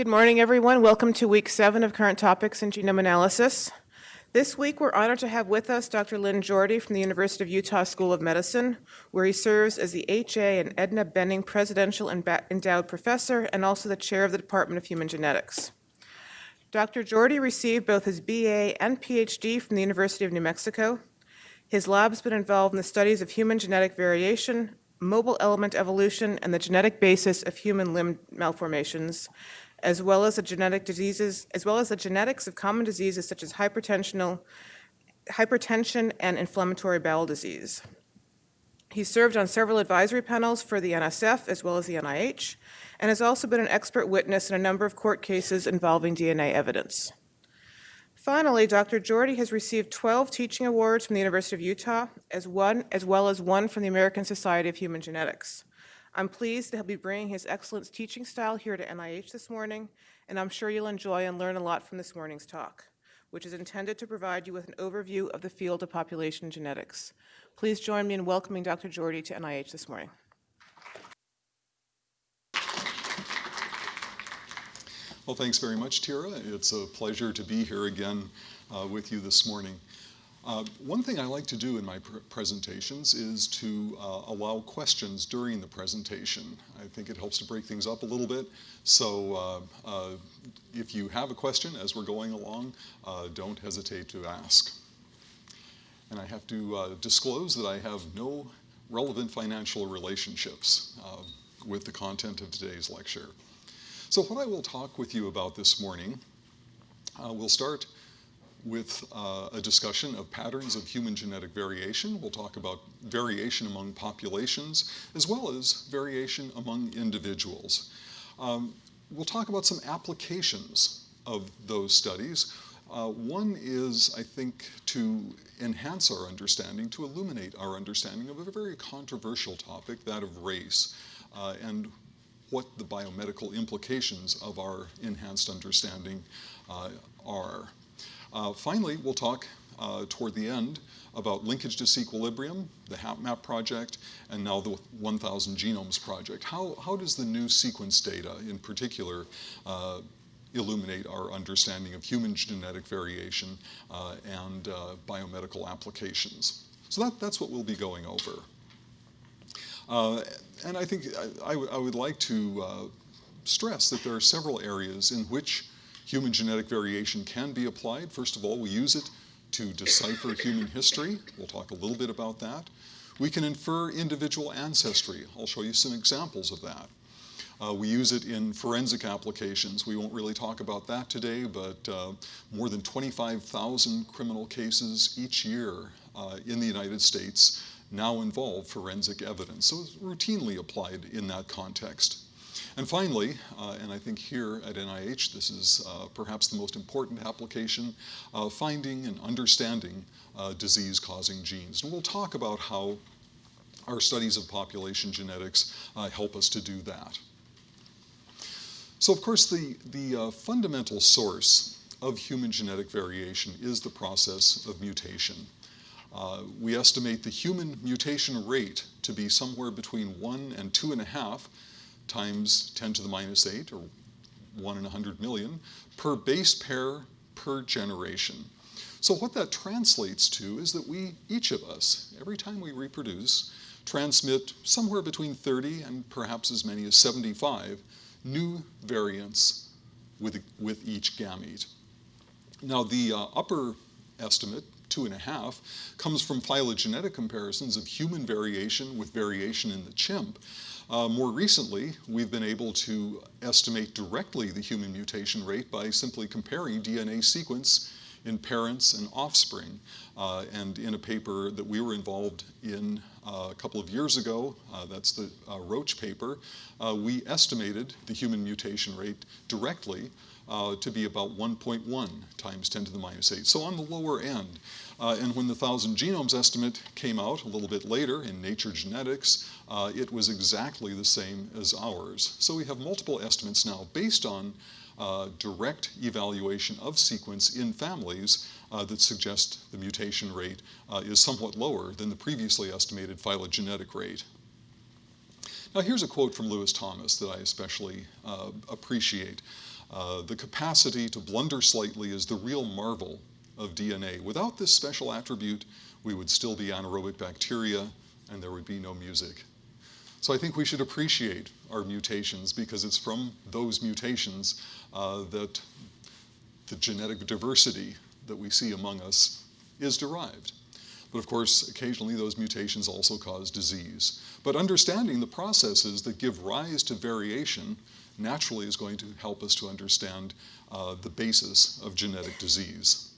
Good morning, everyone. Welcome to week seven of Current Topics in Genome Analysis. This week, we're honored to have with us Dr. Lynn Jorde from the University of Utah School of Medicine, where he serves as the H.A. and Edna Benning Presidential Endowed Professor and also the Chair of the Department of Human Genetics. Dr. Jorde received both his BA and PhD from the University of New Mexico. His lab's been involved in the studies of human genetic variation, mobile element evolution, and the genetic basis of human limb malformations, as well as the genetic diseases, as well as the genetics of common diseases such as hypertension and inflammatory bowel disease. He served on several advisory panels for the NSF as well as the NIH, and has also been an expert witness in a number of court cases involving DNA evidence. Finally, Dr. Jorde has received 12 teaching awards from the University of Utah, as, one, as well as one from the American Society of Human Genetics. I'm pleased he'll be bringing his excellent teaching style here to NIH this morning, and I'm sure you'll enjoy and learn a lot from this morning's talk, which is intended to provide you with an overview of the field of population genetics. Please join me in welcoming Dr. Jorde to NIH this morning. Well, thanks very much, Tyra. It's a pleasure to be here again uh, with you this morning. Uh, one thing I like to do in my pr presentations is to uh, allow questions during the presentation. I think it helps to break things up a little bit. So uh, uh if you have a question as we're going along, uh, don't hesitate to ask. And I have to disclose that I have no relevant financial relationships with the content of today's lecture. So what I will talk with you about this morning, we'll start with uh, a discussion of patterns of human genetic variation. We'll talk about variation among populations, as well as variation among individuals. Um, we'll talk about some applications of those studies. Uh, one is, I think, to enhance our understanding, to illuminate our understanding of a very controversial topic, that of race. Uh, and what the biomedical implications of our enhanced understanding uh, are. Uh, finally, we'll talk uh, toward the end about linkage disequilibrium, the HapMap project, and now the 1000 Genomes project. How, how does the new sequence data in particular uh, illuminate our understanding of human genetic variation uh, and uh, biomedical applications? So that, that's what we'll be going over. Uh, and I think I, I, would like to uh, stress that there are several areas in which human genetic variation can be applied. First of all, we use it to decipher human history. We'll talk a little bit about that. We can infer individual ancestry. I'll show you some examples of that. Uh, we use it in forensic applications. We won't really talk about that today, but uh, more than 25,000 criminal cases each year uh, in the United States now involve forensic evidence. So it's routinely applied in that context. And finally, uh, and I think here at NIH, this is uh, perhaps the most important application, uh, finding and understanding uh, disease-causing genes. And we'll talk about how our studies of population genetics uh, help us to do that. So of course, the, the uh, fundamental source of human genetic variation is the process of mutation. Uh, we estimate the human mutation rate to be somewhere between 1 and 2.5 times 10 to the minus 8, or 1 in 100 million, per base pair per generation. So what that translates to is that we, each of us, every time we reproduce, transmit somewhere between 30 and perhaps as many as 75 new variants with, with each gamete. Now the uh, upper estimate two and a half, comes from phylogenetic comparisons of human variation with variation in the chimp. Uh, more recently, we've been able to estimate directly the human mutation rate by simply comparing DNA sequence in parents and offspring. Uh, and in a paper that we were involved in uh, a couple of years ago, uh, that's the uh, Roach paper, uh, we estimated the human mutation rate directly uh, to be about 1.1 times 10 to the minus 8, so on the lower end. Uh, and when the 1,000 genomes estimate came out a little bit later in Nature Genetics, uh, it was exactly the same as ours. So we have multiple estimates now based on uh, direct evaluation of sequence in families uh, that suggest the mutation rate uh, is somewhat lower than the previously estimated phylogenetic rate. Now here's a quote from Lewis Thomas that I especially uh, appreciate. The capacity to blunder slightly is the real marvel of DNA. Without this special attribute, we would still be anaerobic bacteria and there would be no music. So I think we should appreciate our mutations because it's from those mutations uh, that the genetic diversity that we see among us is derived. But of course, occasionally those mutations also cause disease. But understanding the processes that give rise to variation naturally is going to help us to understand uh, the basis of genetic disease.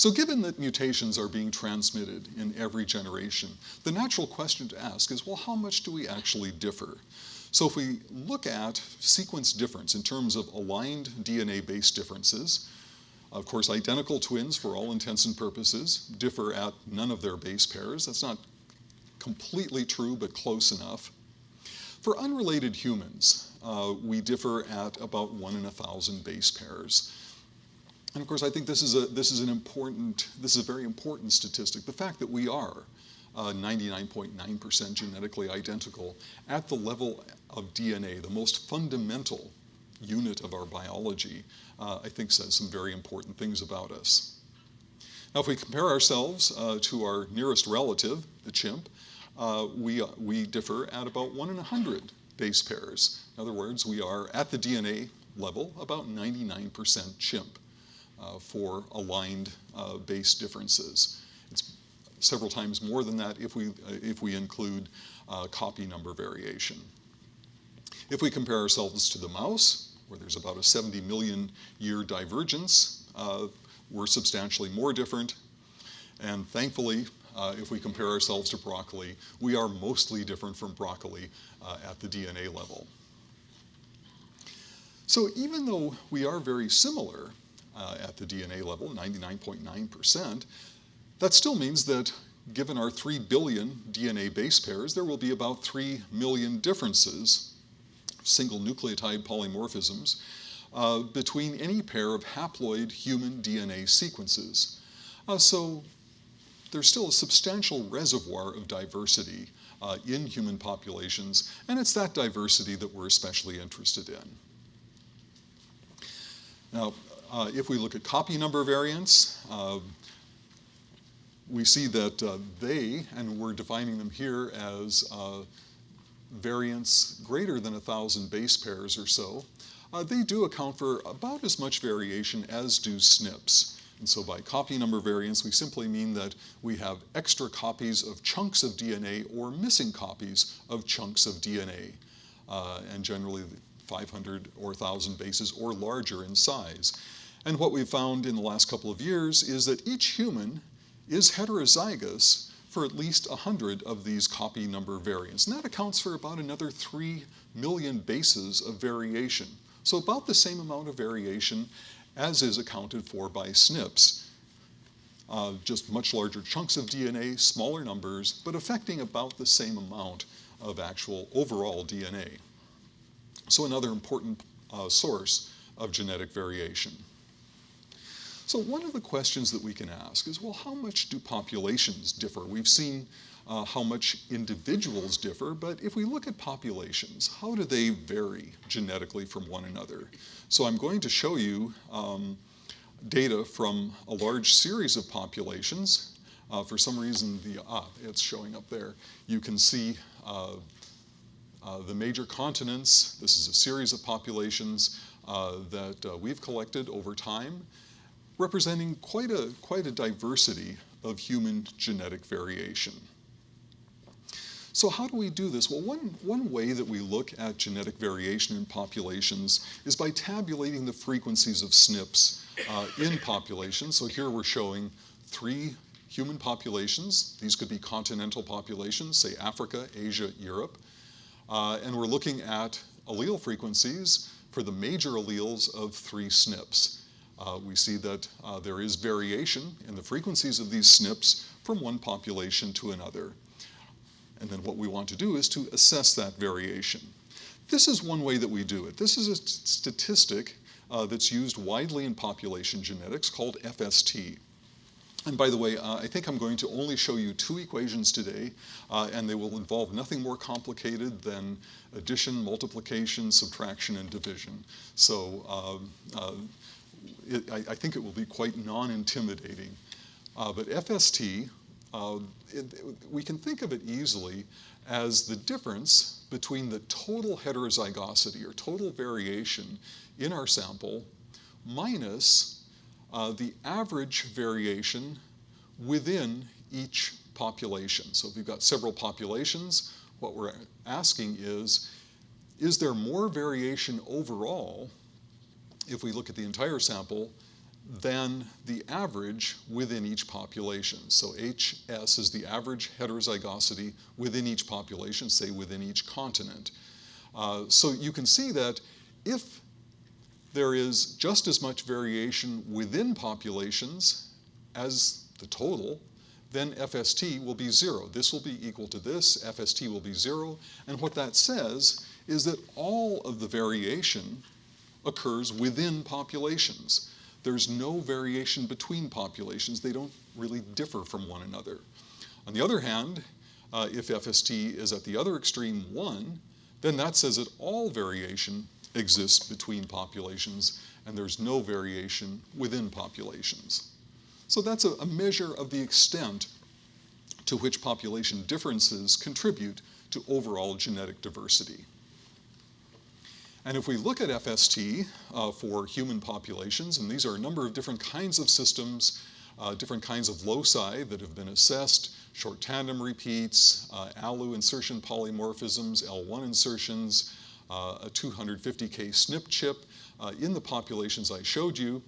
So given that mutations are being transmitted in every generation, the natural question to ask is, well, how much do we actually differ? So if we look at sequence difference in terms of aligned DNA-based differences, of course, identical twins, for all intents and purposes, differ at none of their base pairs. That's not completely true, but close enough. For unrelated humans, uh, we differ at about one in a thousand base pairs. And of course, I think this is a this is an important this is a very important statistic. The fact that we are 99.9% uh, genetically identical at the level of DNA, the most fundamental unit of our biology, uh, I think says some very important things about us. Now, if we compare ourselves uh, to our nearest relative, the chimp, uh, we, uh, we differ at about one in a hundred base pairs. In other words, we are at the DNA level about 99% chimp. Uh, for aligned uh, base differences. It's several times more than that if we, uh, if we include copy number variation. If we compare ourselves to the mouse, where there's about a 70 million year divergence, we're substantially more different. And thankfully, uh, if we compare ourselves to broccoli, we are mostly different from broccoli uh, at the DNA level. So even though we are very similar, uh, at the DNA level, 99.9%, that still means that given our 3 billion DNA base pairs, there will be about 3 million differences, single nucleotide polymorphisms, uh, between any pair of haploid human DNA sequences. Uh, so there's still a substantial reservoir of diversity uh, in human populations, and it's that diversity that we're especially interested in. Now, uh, if we look at copy number variants, uh, we see that uh, they, and we're defining them here as uh, variants greater than 1,000 base pairs or so, uh, they do account for about as much variation as do SNPs. And so by copy number variants, we simply mean that we have extra copies of chunks of DNA or missing copies of chunks of DNA. Uh, and generally 500 or 1,000 bases or larger in size. And what we've found in the last couple of years is that each human is heterozygous for at least 100 of these copy number variants. And that accounts for about another 3 million bases of variation. So about the same amount of variation as is accounted for by SNPs. Uh, just much larger chunks of DNA, smaller numbers, but affecting about the same amount of actual overall DNA. So another important uh, source of genetic variation. So one of the questions that we can ask is, well, how much do populations differ? We've seen uh, how much individuals differ, but if we look at populations, how do they vary genetically from one another? So I'm going to show you um, data from a large series of populations. Uh, for some reason, the ah, it's showing up there. You can see uh, uh, the major continents. This is a series of populations uh, that uh, we've collected over time representing quite a, quite a diversity of human genetic variation. So how do we do this? Well, one, one way that we look at genetic variation in populations is by tabulating the frequencies of SNPs uh, in populations. So here we're showing three human populations. These could be continental populations, say Africa, Asia, Europe. Uh, and we're looking at allele frequencies for the major alleles of three SNPs uh, we see that uh, there is variation in the frequencies of these SNPs from one population to another. And then what we want to do is to assess that variation. This is one way that we do it. This is a statistic uh, that's used widely in population genetics called FST. And by the way, uh, I think I'm going to only show you two equations today, uh, and they will involve nothing more complicated than addition, multiplication, subtraction, and division. So um, uh, it, I, I, think it will be quite non-intimidating. Uh, but FST, uh, it, we can think of it easily as the difference between the total heterozygosity or total variation in our sample minus uh, the average variation within each population. So if you've got several populations, what we're asking is, is there more variation overall, if we look at the entire sample, than the average within each population. So HS is the average heterozygosity within each population, say within each continent. Uh, so you can see that if there is just as much variation within populations as the total, then FST will be zero. This will be equal to this, FST will be zero, and what that says is that all of the variation occurs within populations. There's no variation between populations. They don't really differ from one another. On the other hand, uh, if FST is at the other extreme, 1, then that says that all variation exists between populations and there's no variation within populations. So that's a, a measure of the extent to which population differences contribute to overall genetic diversity. And if we look at FST uh, for human populations, and these are a number of different kinds of systems, uh, different kinds of loci that have been assessed, short tandem repeats, uh, ALU insertion polymorphisms, L1 insertions, uh, a 250K SNP chip uh, in the populations I showed you,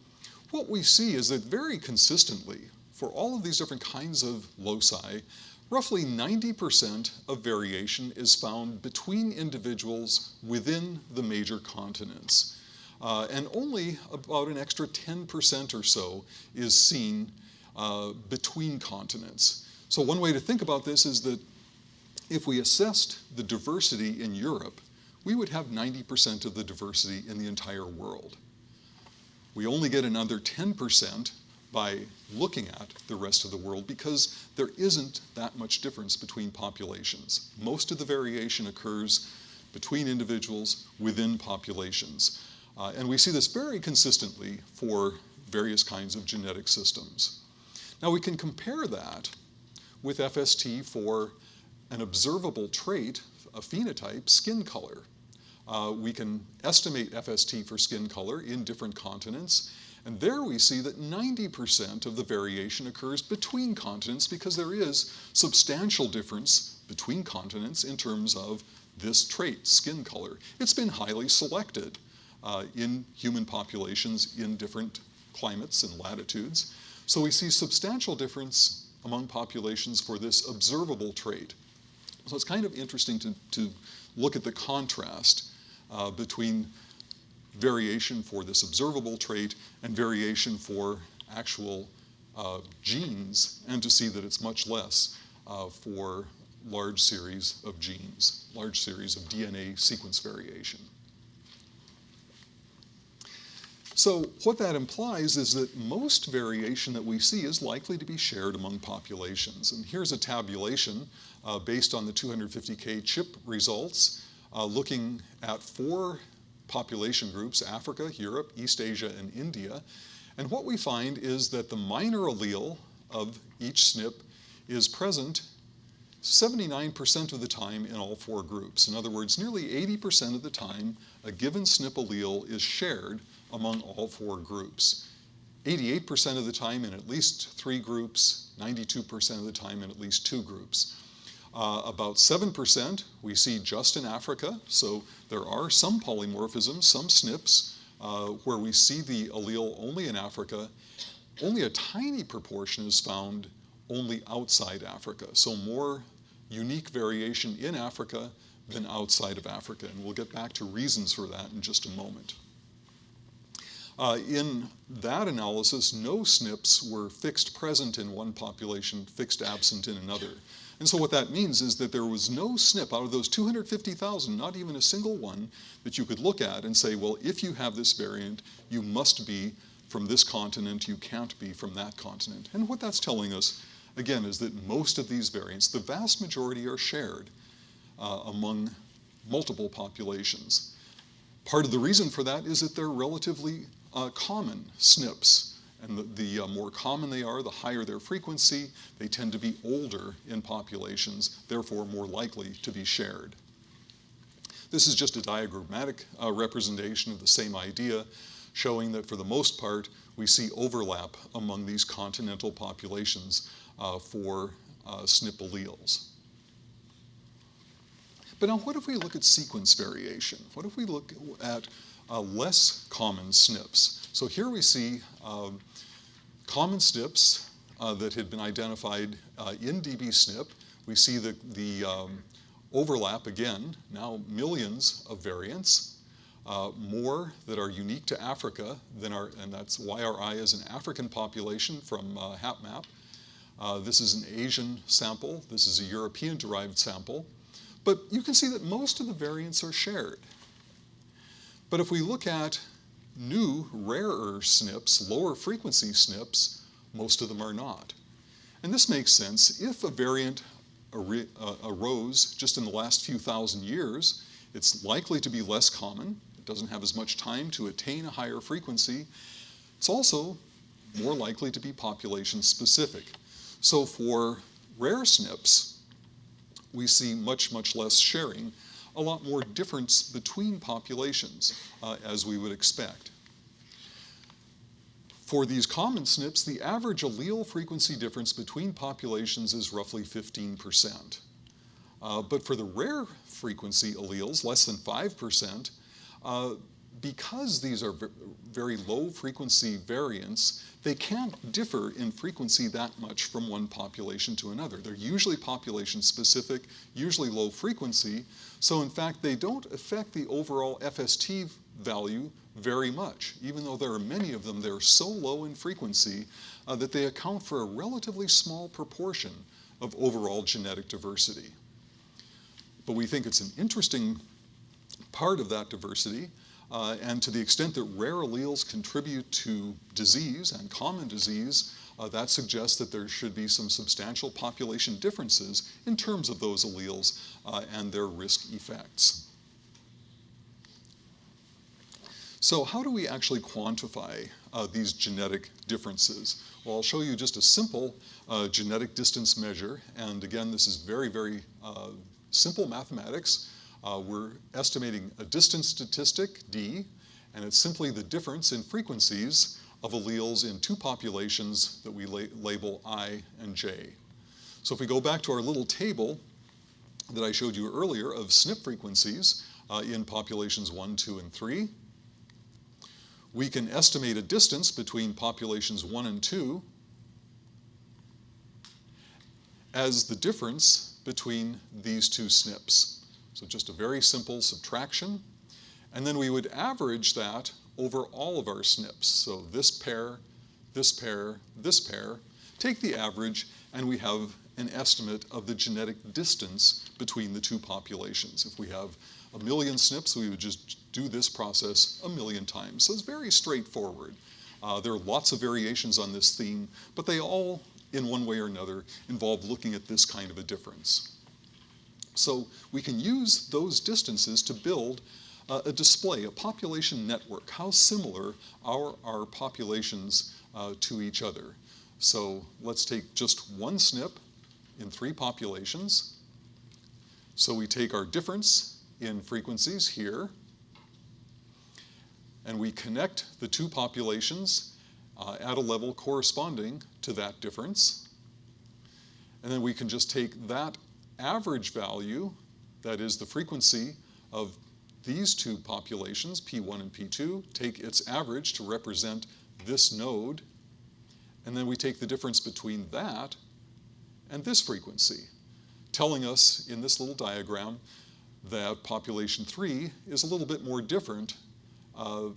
what we see is that very consistently, for all of these different kinds of loci, roughly 90% of variation is found between individuals within the major continents. Uh, and only about an extra 10% or so is seen uh, between continents. So one way to think about this is that if we assessed the diversity in Europe we would have 90% of the diversity in the entire world. We only get another 10% by looking at the rest of the world because there isn't that much difference between populations. Most of the variation occurs between individuals within populations. Uh, and we see this very consistently for various kinds of genetic systems. Now we can compare that with FST for an observable trait, a phenotype, skin color. Uh, we can estimate FST for skin color in different continents, and there we see that 90% of the variation occurs between continents because there is substantial difference between continents in terms of this trait, skin color. It's been highly selected uh, in human populations in different climates and latitudes. So we see substantial difference among populations for this observable trait. So it's kind of interesting to, to look at the contrast uh, between variation for this observable trait and variation for actual uh, genes, and to see that it's much less uh, for large series of genes, large series of DNA sequence variation. So what that implies is that most variation that we see is likely to be shared among populations. And here's a tabulation uh, based on the 250K chip results uh, looking at four population groups, Africa, Europe, East Asia, and India. And what we find is that the minor allele of each SNP is present 79% of the time in all four groups. In other words, nearly 80% of the time, a given SNP allele is shared among all four groups. 88% of the time in at least three groups, 92% of the time in at least two groups. Uh, about 7% we see just in Africa, so there are some polymorphisms, some SNPs, uh, where we see the allele only in Africa. Only a tiny proportion is found only outside Africa, so more unique variation in Africa than outside of Africa, and we'll get back to reasons for that in just a moment. Uh, in that analysis, no SNPs were fixed present in one population, fixed absent in another. And so what that means is that there was no SNP out of those 250,000, not even a single one, that you could look at and say, well, if you have this variant, you must be from this continent, you can't be from that continent. And what that's telling us, again, is that most of these variants, the vast majority are shared uh, among multiple populations. Part of the reason for that is that they're relatively uh, common SNPs. And the, the uh, more common they are, the higher their frequency. They tend to be older in populations, therefore more likely to be shared. This is just a diagrammatic uh, representation of the same idea, showing that for the most part, we see overlap among these continental populations uh, for uh, SNP alleles. But now what if we look at sequence variation? What if we look at uh, less common SNPs? So here we see um, common SNPs uh, that had been identified uh, in dbSNP. We see the, the um, overlap again, now millions of variants, uh, more that are unique to Africa than our, and that's YRI is an African population from uh, HapMap. Uh, this is an Asian sample. This is a European-derived sample. But you can see that most of the variants are shared. But if we look at new, rarer SNPs, lower frequency SNPs, most of them are not. And this makes sense. If a variant ar uh, arose just in the last few thousand years, it's likely to be less common. It doesn't have as much time to attain a higher frequency. It's also more likely to be population specific. So for rare SNPs, we see much, much less sharing, a lot more difference between populations, uh, as we would expect. For these common SNPs, the average allele frequency difference between populations is roughly 15%. Uh, but for the rare frequency alleles, less than 5%, uh, because these are very low frequency variants, they can't differ in frequency that much from one population to another. They're usually population specific, usually low frequency, so in fact they don't affect the overall FST value very much, even though there are many of them, they're so low in frequency uh, that they account for a relatively small proportion of overall genetic diversity. But we think it's an interesting part of that diversity uh, and to the extent that rare alleles contribute to disease and common disease, uh, that suggests that there should be some substantial population differences in terms of those alleles uh, and their risk effects. So how do we actually quantify uh, these genetic differences? Well, I'll show you just a simple uh, genetic distance measure. And again, this is very, very uh, simple mathematics. Uh, we're estimating a distance statistic, D, and it's simply the difference in frequencies of alleles in two populations that we la label I and J. So if we go back to our little table that I showed you earlier of SNP frequencies uh, in populations 1, 2, and 3, we can estimate a distance between populations 1 and 2 as the difference between these two SNPs. So just a very simple subtraction. And then we would average that over all of our SNPs. So this pair, this pair, this pair, take the average, and we have an estimate of the genetic distance between the two populations. If we have a million SNPs, we would just do this process a million times. So it's very straightforward. Uh, there are lots of variations on this theme, but they all, in one way or another, involve looking at this kind of a difference. So we can use those distances to build uh, a display, a population network, how similar are our populations uh, to each other. So let's take just one SNP in three populations. So we take our difference in frequencies here, and we connect the two populations uh, at a level corresponding to that difference. And then we can just take that average value, that is the frequency of these two populations, P1 and P2, take its average to represent this node, and then we take the difference between that and this frequency, telling us in this little diagram that population 3 is a little bit more different uh,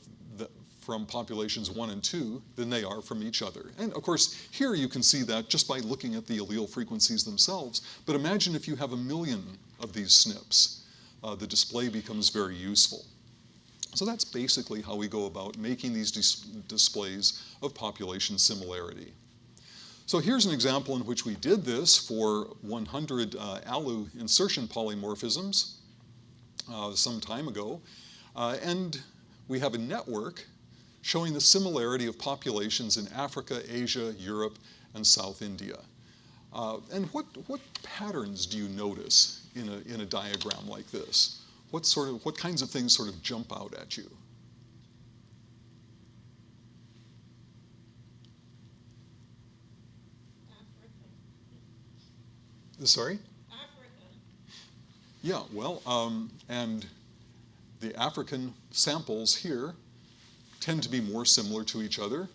from populations one and two than they are from each other. And of course, here you can see that just by looking at the allele frequencies themselves. But imagine if you have a million of these SNPs. Uh, the display becomes very useful. So that's basically how we go about making these dis displays of population similarity. So here's an example in which we did this for 100 uh, ALU insertion polymorphisms uh, some time ago. Uh, and we have a network showing the similarity of populations in Africa, Asia, Europe, and South India. Uh, and what, what patterns do you notice in a, in a diagram like this? What, sort of, what kinds of things sort of jump out at you? Sorry? Africa. Yeah, well, um, and the African samples here tend to be more similar to each other.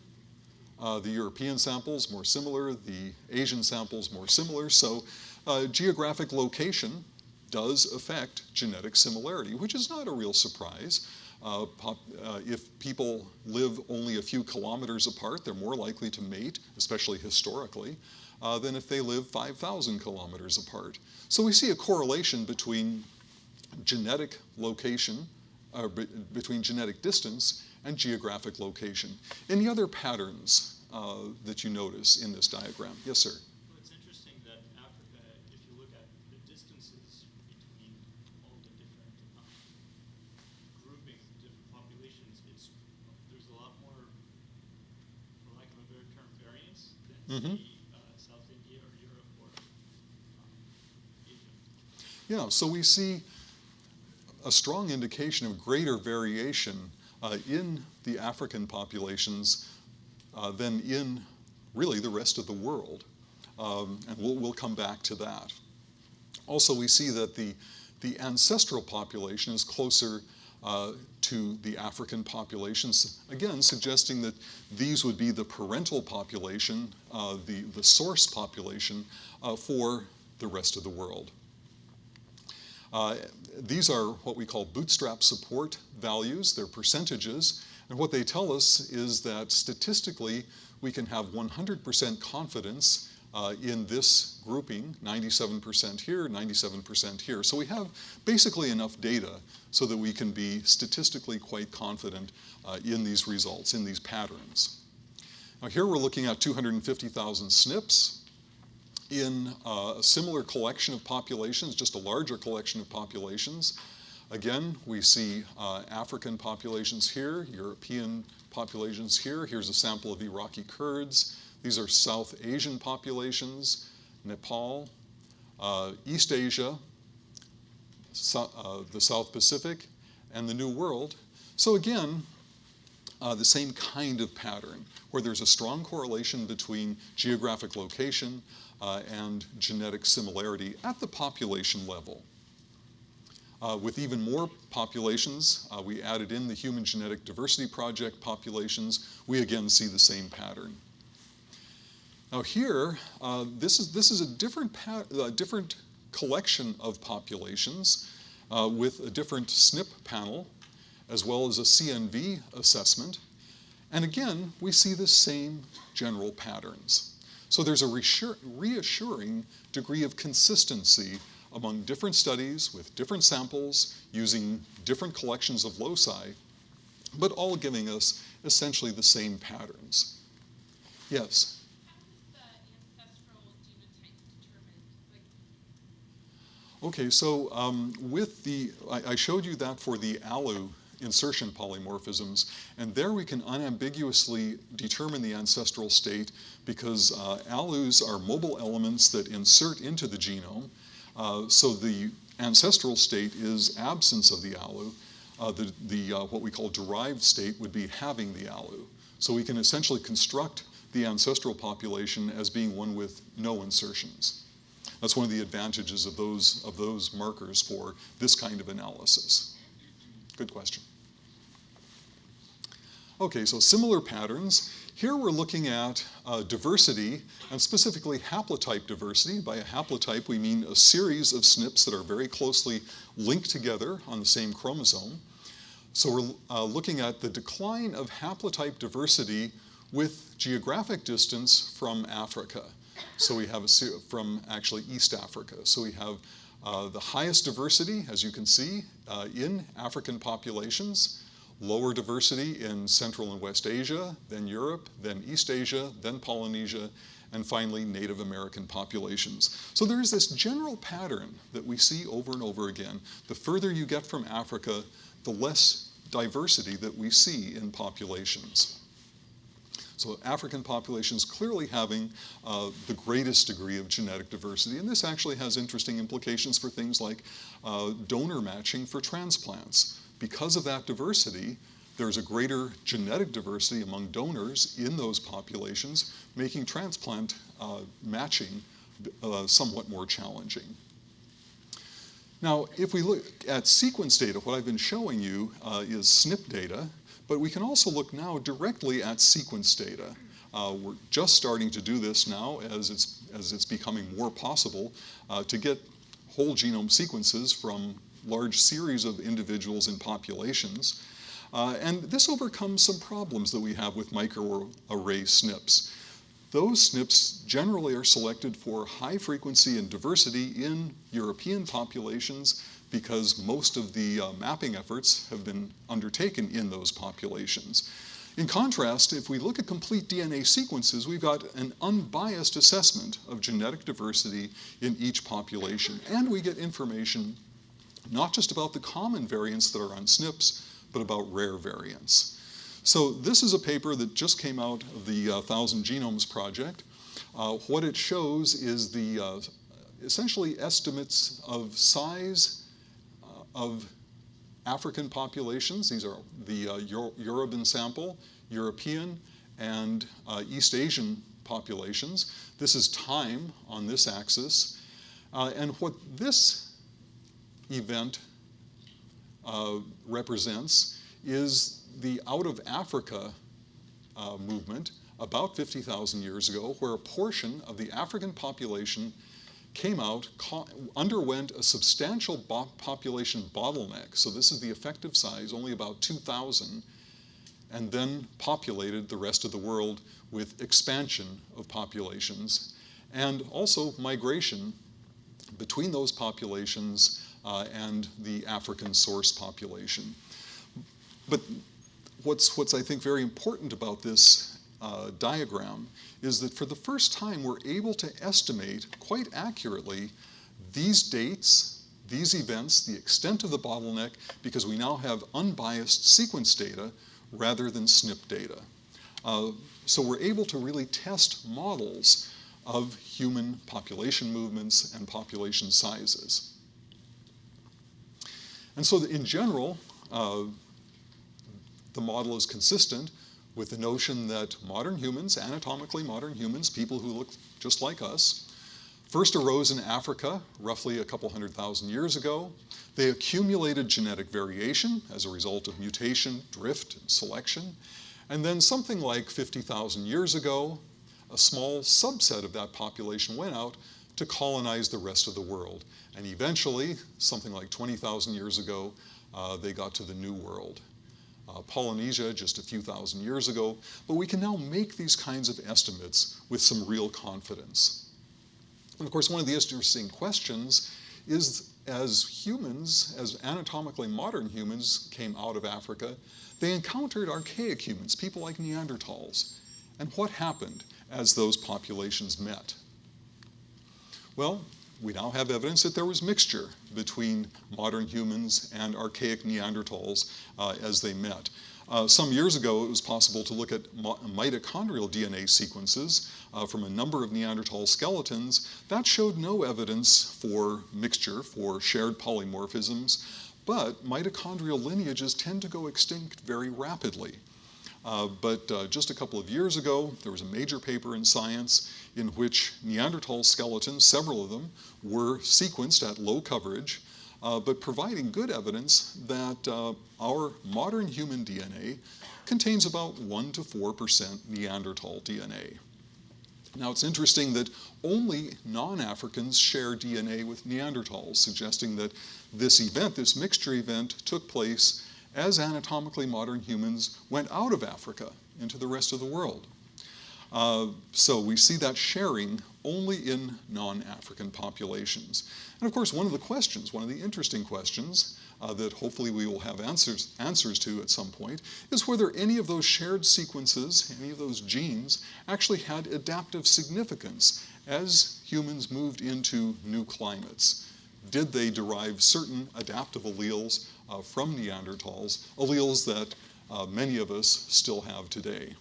Uh, the European samples more similar, the Asian samples more similar. So uh, geographic location does affect genetic similarity, which is not a real surprise. Uh, pop, uh, if people live only a few kilometers apart, they're more likely to mate, especially historically, uh, than if they live 5,000 kilometers apart. So we see a correlation between genetic location, uh, be between genetic distance and geographic location. Any other patterns uh, that you notice in this diagram? Yes, sir. Well, it's interesting that Africa, if you look at the distances between all the different groupings, different populations, it's there's a lot more, for lack of a better term, variance than say, South India or Europe or um, Asia. Yeah, so we see a strong indication of greater variation uh, in the African populations uh, than in really the rest of the world. Um, and we'll, we'll come back to that. Also, we see that the, the ancestral population is closer uh, to the African populations, again, suggesting that these would be the parental population, uh, the, the source population uh, for the rest of the world. These are what we call bootstrap support values. They're percentages. And what they tell us is that statistically, we can have 100% confidence uh, in this grouping, 97% here, 97% here. So we have basically enough data so that we can be statistically quite confident uh, in these results, in these patterns. Now here we're looking at 250,000 SNPs in uh, a similar collection of populations, just a larger collection of populations. Again, we see uh, African populations here, European populations here. Here's a sample of Iraqi Kurds. These are South Asian populations, Nepal, uh, East Asia, so, uh, the South Pacific, and the New World. So again, uh, the same kind of pattern, where there's a strong correlation between geographic location uh, and genetic similarity at the population level. Uh, with even more populations, uh, we added in the Human Genetic Diversity Project populations, we again see the same pattern. Now here, uh, this, is, this is a different, different collection of populations uh, with a different SNP panel, as well as a CNV assessment. And again, we see the same general patterns. So there's a reassuring degree of consistency among different studies with different samples using different collections of loci, but all giving us essentially the same patterns. Yes? Okay, so um, with the, I, I, showed you that for the ALU insertion polymorphisms, and there we can unambiguously determine the ancestral state because uh, ALUs are mobile elements that insert into the genome. Uh, so the ancestral state is absence of the ALU. Uh, the, the uh, what we call derived state would be having the ALU. So we can essentially construct the ancestral population as being one with no insertions. That's one of the advantages of those, of those markers for this kind of analysis. Good question. Okay, so similar patterns. Here we're looking at uh, diversity, and specifically haplotype diversity. By a haplotype, we mean a series of SNPs that are very closely linked together on the same chromosome. So we're uh, looking at the decline of haplotype diversity with geographic distance from Africa. So we have a from actually East Africa. So we have uh, the highest diversity, as you can see, uh, in African populations, lower diversity in Central and West Asia, then Europe, then East Asia, then Polynesia, and finally Native American populations. So there is this general pattern that we see over and over again. The further you get from Africa, the less diversity that we see in populations. So African populations clearly having uh, the greatest degree of genetic diversity, and this actually has interesting implications for things like uh, donor matching for transplants. Because of that diversity, there's a greater genetic diversity among donors in those populations, making transplant uh, matching uh, somewhat more challenging. Now, if we look at sequence data, what I've been showing you uh, is SNP data, but we can also look now directly at sequence data. Uh, we're just starting to do this now as it's, as it's becoming more possible uh, to get whole genome sequences from large series of individuals and populations. Uh, and this overcomes some problems that we have with microarray SNPs. Those SNPs generally are selected for high frequency and diversity in European populations because most of the uh, mapping efforts have been undertaken in those populations. In contrast, if we look at complete DNA sequences, we've got an unbiased assessment of genetic diversity in each population. And we get information not just about the common variants that are on SNPs, but about rare variants. So this is a paper that just came out of the uh, Thousand Genomes Project. Uh, what it shows is the uh, essentially estimates of size uh, of African populations. These are the uh, Euro Yoruban sample, European, and uh, East Asian populations. This is time on this axis. and what this event uh, represents is the out of Africa uh, movement about 50,000 years ago, where a portion of the African population came out, underwent a substantial bo population bottleneck. So this is the effective size, only about 2,000, and then populated the rest of the world with expansion of populations and also migration between those populations and the African source population. But what's, what's I think very important about this uh, diagram is that for the first time we're able to estimate quite accurately these dates, these events, the extent of the bottleneck, because we now have unbiased sequence data rather than SNP data. Uh, so we're able to really test models of human population movements and population sizes. And so in general, uh, the model is consistent with the notion that modern humans, anatomically modern humans, people who look just like us, first arose in Africa roughly a couple hundred thousand years ago. They accumulated genetic variation as a result of mutation, drift, and selection. And then something like 50,000 years ago, a small subset of that population went out to colonize the rest of the world. And eventually, something like 20,000 years ago, uh, they got to the New World. Uh, Polynesia just a few thousand years ago, but we can now make these kinds of estimates with some real confidence. And of course, one of the interesting questions is as humans, as anatomically modern humans came out of Africa, they encountered archaic humans, people like Neanderthals. And what happened as those populations met? Well, we now have evidence that there was mixture between modern humans and archaic Neanderthals uh, as they met. Uh, some years ago, it was possible to look at mitochondrial DNA sequences uh, from a number of Neanderthal skeletons. That showed no evidence for mixture, for shared polymorphisms, but mitochondrial lineages tend to go extinct very rapidly. Uh, but uh, just a couple of years ago, there was a major paper in Science in which Neanderthal skeletons, several of them, were sequenced at low coverage, uh, but providing good evidence that uh, our modern human DNA contains about 1 to 4% Neanderthal DNA. Now it's interesting that only non-Africans share DNA with Neanderthals, suggesting that this event, this mixture event, took place as anatomically modern humans went out of Africa into the rest of the world. Uh, so we see that sharing only in non-African populations. And of course, one of the questions, one of the interesting questions uh, that hopefully we will have answers, answers to at some point, is whether any of those shared sequences, any of those genes, actually had adaptive significance as humans moved into new climates. Did they derive certain adaptive alleles uh, from Neanderthals, alleles that uh, many of us still have today?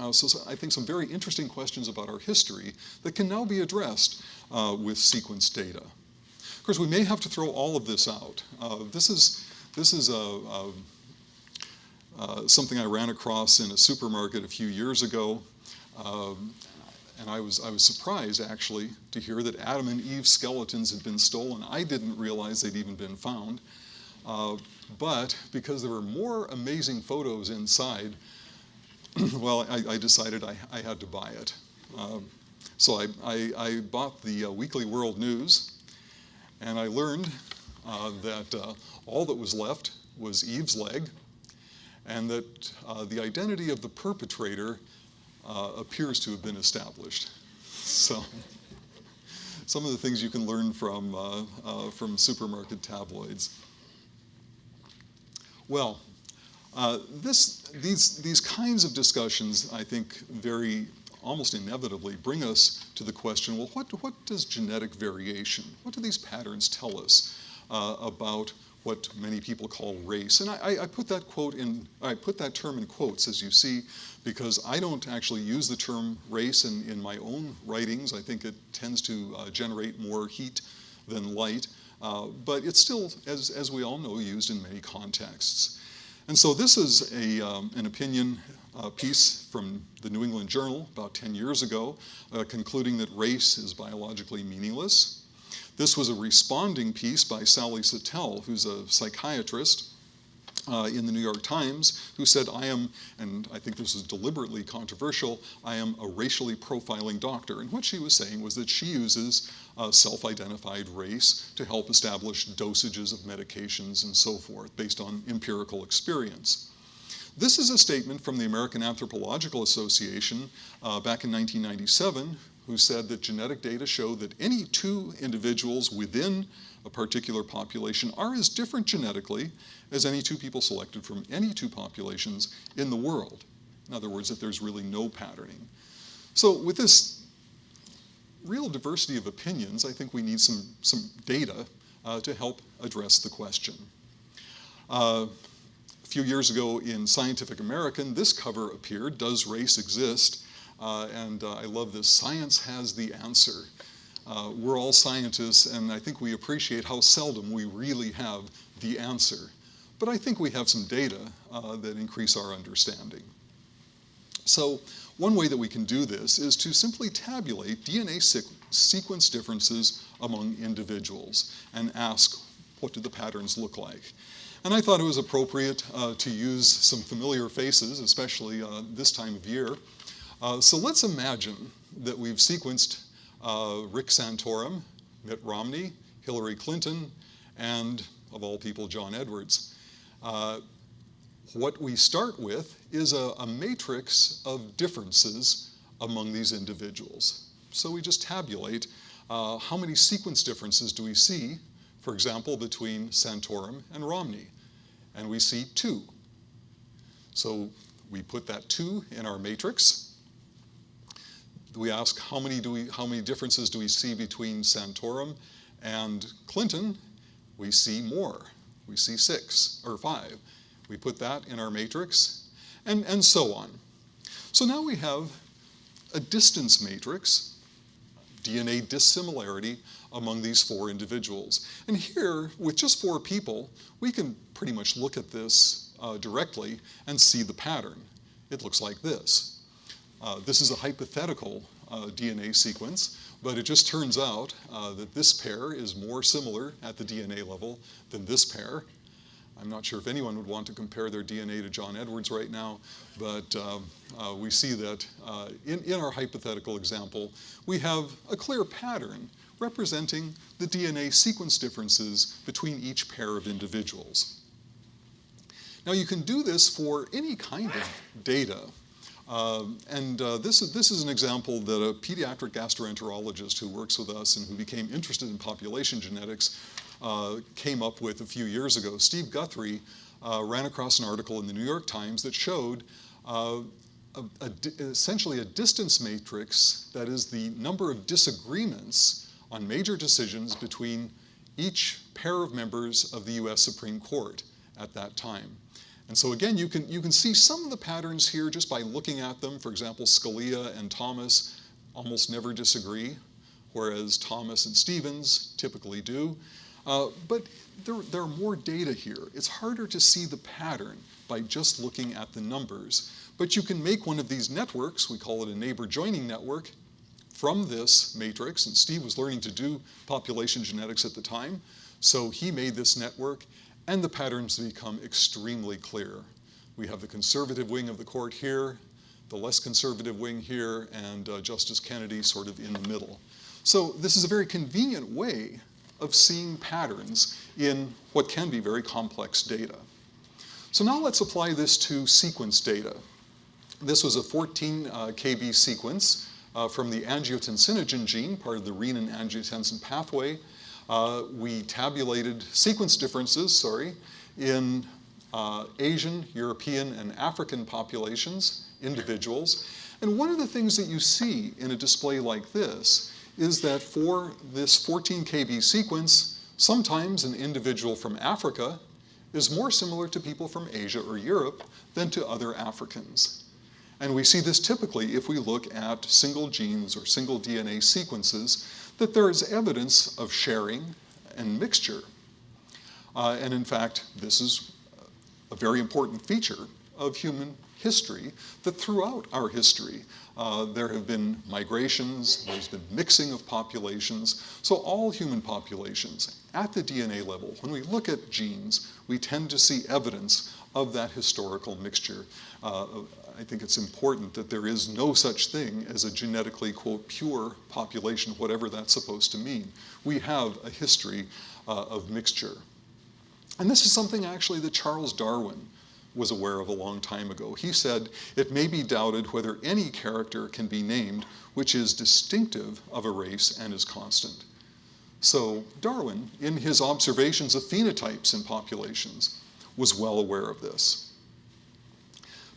Uh, so, so I think some very interesting questions about our history that can now be addressed uh, with sequence data. Of course, we may have to throw all of this out. Uh, this is, this is a, a, uh, something I ran across in a supermarket a few years ago. Um, and I was, I was surprised actually to hear that Adam and Eve's skeletons had been stolen. I didn't realize they'd even been found. Uh, but because there were more amazing photos inside, well, I, I decided I, I, had to buy it. Um, so I, I, bought the uh, Weekly World News, and I learned uh, that uh, all that was left was Eve's leg, and that uh, the identity of the perpetrator uh, appears to have been established. So, some of the things you can learn from, uh, from supermarket tabloids. Well, uh, this, these, these kinds of discussions, I think, very almost inevitably bring us to the question, well, what, what does genetic variation, what do these patterns tell us uh, about what many people call race? And I, I, put that quote in, I put that term in quotes, as you see, because I don't actually use the term race in, in my own writings. I think it tends to uh, generate more heat than light. Uh, but it's still, as, as we all know, used in many contexts. And so this is a, um, an opinion uh, piece from the New England Journal about 10 years ago, uh, concluding that race is biologically meaningless. This was a responding piece by Sally Satel, who's a psychiatrist, uh, in the New York Times who said, I am, and I think this is deliberately controversial, I am a racially profiling doctor. And what she was saying was that she uses uh, self-identified race to help establish dosages of medications and so forth based on empirical experience. This is a statement from the American Anthropological Association uh, back in 1997 who said that genetic data show that any two individuals within a particular population are as different genetically as any two people selected from any two populations in the world. In other words, that there's really no patterning. So with this real diversity of opinions, I think we need some, some data uh, to help address the question. Uh, a few years ago in Scientific American, this cover appeared, Does Race Exist? Uh, and uh, I love this, Science Has the Answer. Uh, we're all scientists, and I think we appreciate how seldom we really have the answer. But I think we have some data uh, that increase our understanding. So one way that we can do this is to simply tabulate DNA sequence differences among individuals and ask, what do the patterns look like? And I thought it was appropriate uh, to use some familiar faces, especially uh, this time of year. Uh, so let's imagine that we've sequenced uh, Rick Santorum, Mitt Romney, Hillary Clinton, and of all people, John Edwards. What we start with is a, a, matrix of differences among these individuals. So we just tabulate uh, how many sequence differences do we see, for example, between Santorum and Romney. And we see two. So we put that two in our matrix. We ask how many, do we, how many differences do we see between Santorum and Clinton? We see more we see six or five. We put that in our matrix, and, and so on. So now we have a distance matrix, DNA dissimilarity among these four individuals. And here, with just four people, we can pretty much look at this uh, directly and see the pattern. It looks like this. Uh, this is a hypothetical uh, DNA sequence, but it just turns out uh, that this pair is more similar at the DNA level than this pair. I'm not sure if anyone would want to compare their DNA to John Edwards right now, but um, uh, we see that uh, in, in our hypothetical example, we have a clear pattern representing the DNA sequence differences between each pair of individuals. Now you can do this for any kind of data. Um, and uh, this, is, this is an example that a pediatric gastroenterologist who works with us and who became interested in population genetics uh, came up with a few years ago. Steve Guthery uh, ran across an article in the New York Times that showed uh, a, a, essentially a distance matrix that is the number of disagreements on major decisions between each pair of members of the US Supreme Court at that time. And so again, you can, you can see some of the patterns here just by looking at them. For example, Scalia and Thomas almost never disagree, whereas Thomas and Stevens typically do. Uh, but there, there are more data here. It's harder to see the pattern by just looking at the numbers. But you can make one of these networks, we call it a neighbor joining network, from this matrix. And Steve was learning to do population genetics at the time. So he made this network and the patterns become extremely clear. We have the conservative wing of the court here, the less conservative wing here, and uh, Justice Kennedy sort of in the middle. So this is a very convenient way of seeing patterns in what can be very complex data. So now let's apply this to sequence data. This was a 14 uh, kb sequence uh, from the angiotensinogen gene, part of the renin-angiotensin pathway. Uh, we tabulated sequence differences, sorry, in uh, Asian, European, and African populations, individuals. And one of the things that you see in a display like this is that for this 14 kb sequence, sometimes an individual from Africa is more similar to people from Asia or Europe than to other Africans. And we see this typically if we look at single genes or single DNA sequences that there is evidence of sharing and mixture. Uh, and in fact, this is a very important feature of human history that throughout our history uh, there have been migrations, there's been mixing of populations. So all human populations at the DNA level, when we look at genes, we tend to see evidence of that historical mixture. Uh, I think it's important that there is no such thing as a genetically, quote, pure population, whatever that's supposed to mean. We have a history uh, of mixture. And this is something actually that Charles Darwin was aware of a long time ago. He said, it may be doubted whether any character can be named which is distinctive of a race and is constant. So Darwin, in his observations of phenotypes in populations, was well aware of this.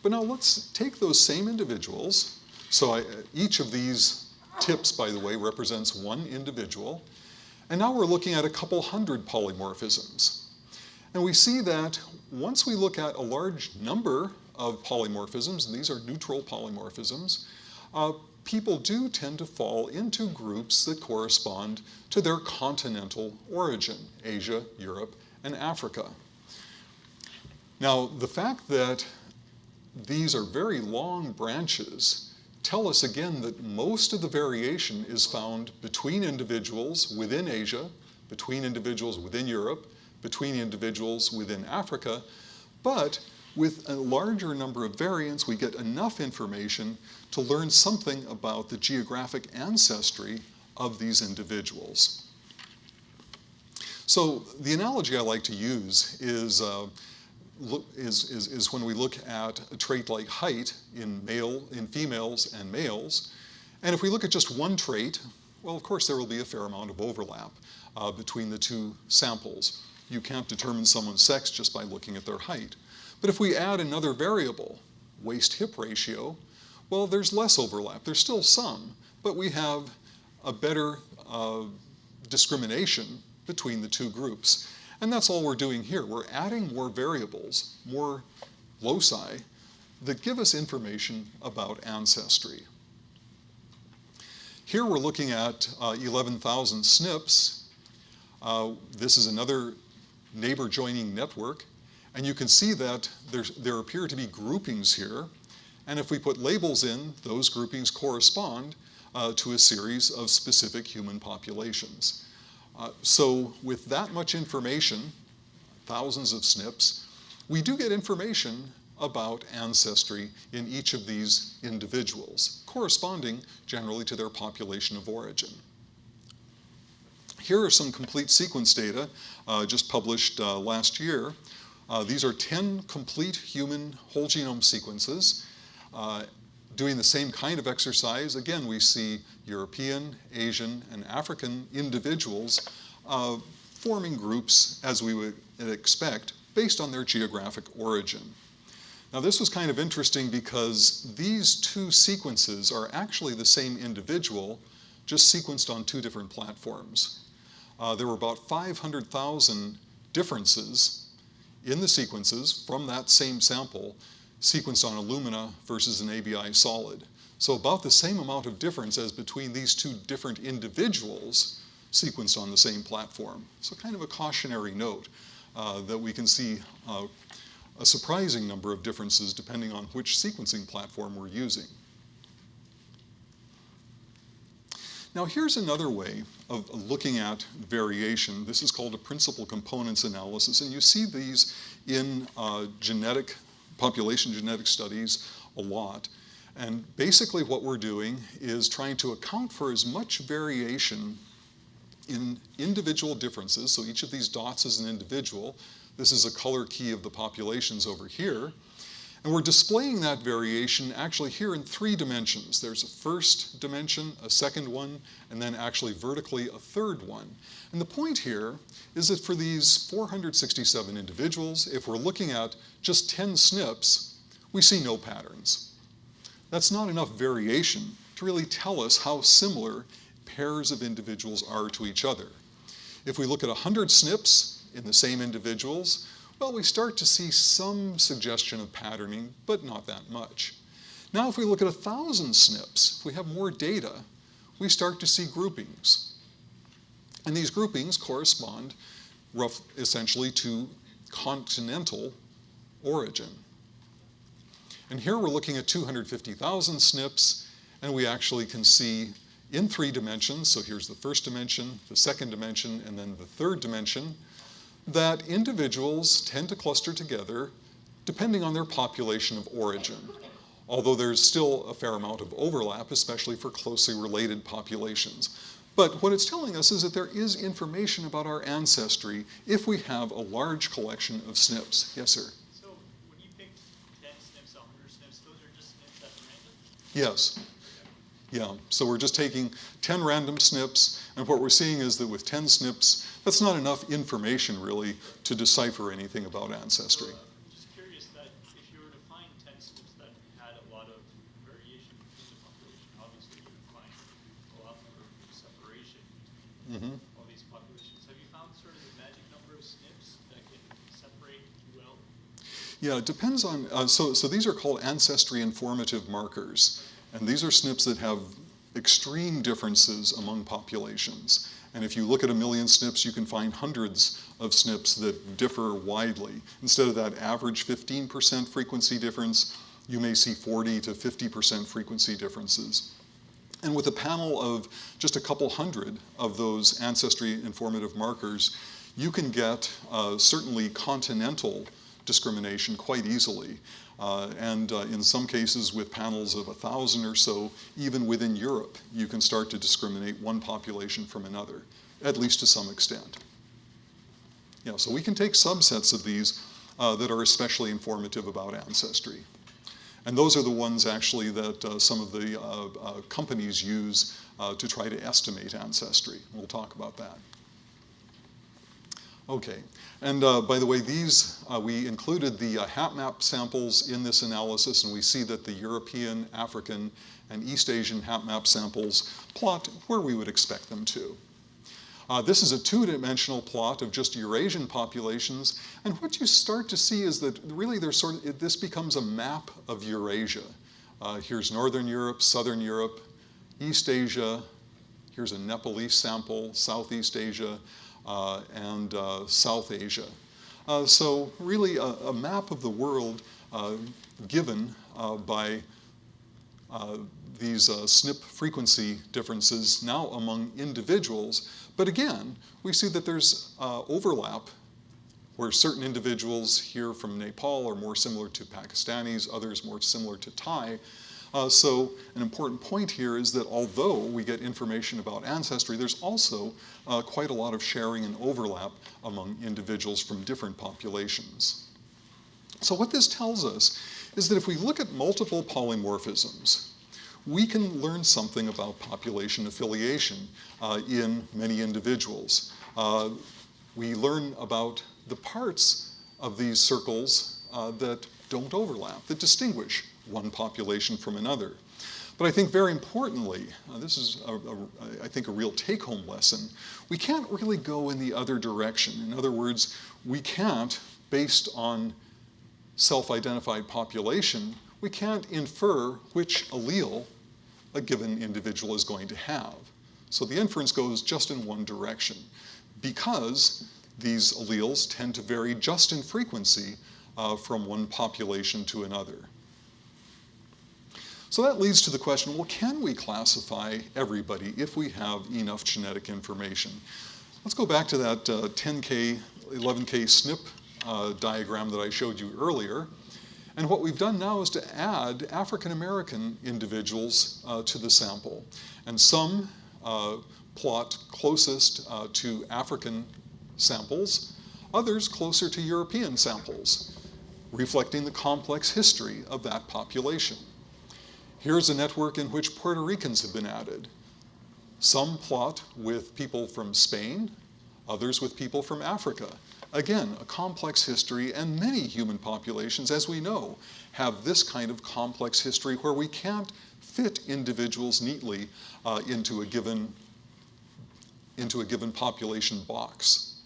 But now let's take those same individuals. So I, each of these tips, by the way, represents one individual. And now we're looking at a couple hundred polymorphisms. And we see that once we look at a large number of polymorphisms, and these are neutral polymorphisms, uh, people do tend to fall into groups that correspond to their continental origin, Asia, Europe, and Africa. Now, the fact that these are very long branches tell us again that most of the variation is found between individuals within Asia, between individuals within Europe, between individuals within Africa, but with a larger number of variants, we get enough information to learn something about the geographic ancestry of these individuals. So the analogy I like to use is uh, is, is, is when we look at a trait like height in male, in females and males. And if we look at just one trait, well, of course, there will be a fair amount of overlap uh, between the two samples. You can't determine someone's sex just by looking at their height. But if we add another variable, waist-hip ratio, well, there's less overlap. There's still some, but we have a better uh, discrimination between the two groups. And that's all we're doing here. We're adding more variables, more loci, that give us information about ancestry. Here we're looking at uh, 11,000 SNPs. Uh, this is another neighbor joining network. And you can see that there appear to be groupings here. And if we put labels in, those groupings correspond uh, to a series of specific human populations. Uh, so with that much information, thousands of SNPs, we do get information about ancestry in each of these individuals, corresponding generally to their population of origin. Here are some complete sequence data uh, just published uh, last year. Uh, these are 10 complete human whole genome sequences. Uh, doing the same kind of exercise, again, we see European, Asian, and African individuals uh, forming groups as we would expect based on their geographic origin. Now this was kind of interesting because these two sequences are actually the same individual, just sequenced on two different platforms. Uh, there were about 500,000 differences in the sequences from that same sample sequenced on Illumina versus an ABI solid. So about the same amount of difference as between these two different individuals sequenced on the same platform. So kind of a cautionary note uh, that we can see uh, a surprising number of differences depending on which sequencing platform we're using. Now here's another way of looking at variation. This is called a principal components analysis, and you see these in uh, genetic, population genetic studies a lot. And basically what we're doing is trying to account for as much variation in individual differences, so each of these dots is an individual. This is a color key of the populations over here. And we're displaying that variation actually here in three dimensions. There's a first dimension, a second one, and then actually vertically a third one. And the point here is that for these 467 individuals, if we're looking at just 10 SNPs, we see no patterns. That's not enough variation to really tell us how similar pairs of individuals are to each other. If we look at 100 SNPs in the same individuals, well, we start to see some suggestion of patterning, but not that much. Now, if we look at 1,000 SNPs, if we have more data, we start to see groupings. And these groupings correspond rough, essentially to continental origin. And here we're looking at 250,000 SNPs, and we actually can see in three dimensions, so here's the first dimension, the second dimension, and then the third dimension, that individuals tend to cluster together depending on their population of origin, although there's still a fair amount of overlap, especially for closely related populations. But what it's telling us is that there is information about our ancestry if we have a large collection of SNPs. Yes, sir? So when you pick 10 SNPs, 100 SNPs, those are just SNPs that are random? Yes. Yeah, so we're just taking 10 random SNPs, and what we're seeing is that with 10 SNPs, that's not enough information really to decipher anything about ancestry. I'm just curious that if you were to find 10 SNPs that had a lot of variation within the population, obviously you would find a lot more separation between Mhm. all these populations. Have you found sort of the magic number of SNPs that can separate well? Yeah, it depends on, uh, so, so these are called ancestry informative markers. And these are SNPs that have extreme differences among populations. And if you look at a million SNPs, you can find hundreds of SNPs that differ widely. Instead of that average 15% frequency difference, you may see 40 to 50% frequency differences. And with a panel of just a couple hundred of those ancestry informative markers, you can get uh, certainly continental discrimination quite easily. Uh, and uh, in some cases, with panels of a thousand or so, even within Europe, you can start to discriminate one population from another, at least to some extent. Yeah, so we can take subsets of these uh, that are especially informative about ancestry. And those are the ones actually that uh, some of the uh, uh, companies use to try to estimate ancestry. We'll talk about that. Okay, and uh, by the way, these, uh, we included the uh, HapMap samples in this analysis, and we see that the European, African, and East Asian HapMap samples plot where we would expect them to. Uh, this is a two-dimensional plot of just Eurasian populations, and what you start to see is that really there's sort of, it, this becomes a map of Eurasia. Uh, here's Northern Europe, Southern Europe, East Asia, here's a Nepalese sample, Southeast Asia, and uh, South Asia. Uh, so really a, a, map of the world uh, given uh, by uh, these SNP frequency differences now among individuals. But again, we see that there's overlap where certain individuals here from Nepal are more similar to Pakistanis, others more similar to Thai, uh, so an important point here is that although we get information about ancestry, there's also uh, quite a lot of sharing and overlap among individuals from different populations. So what this tells us is that if we look at multiple polymorphisms, we can learn something about population affiliation uh, in many individuals. Uh, we learn about the parts of these circles uh, that don't overlap, that distinguish one population from another. But I think very importantly, uh, this is, a, a, I think, a real take-home lesson, we can't really go in the other direction. In other words, we can't, based on self-identified population, we can't infer which allele a given individual is going to have. So the inference goes just in one direction because these alleles tend to vary just in frequency uh, from one population to another. So that leads to the question, well, can we classify everybody if we have enough genetic information? Let's go back to that uh, 10K, 11K SNP uh, diagram that I showed you earlier. And what we've done now is to add African American individuals uh, to the sample. And some uh, plot closest uh, to African samples, others closer to European samples, reflecting the complex history of that population. Here's a network in which Puerto Ricans have been added. Some plot with people from Spain, others with people from Africa. Again, a complex history, and many human populations, as we know, have this kind of complex history where we can't fit individuals neatly uh, into, a given, into a given population box.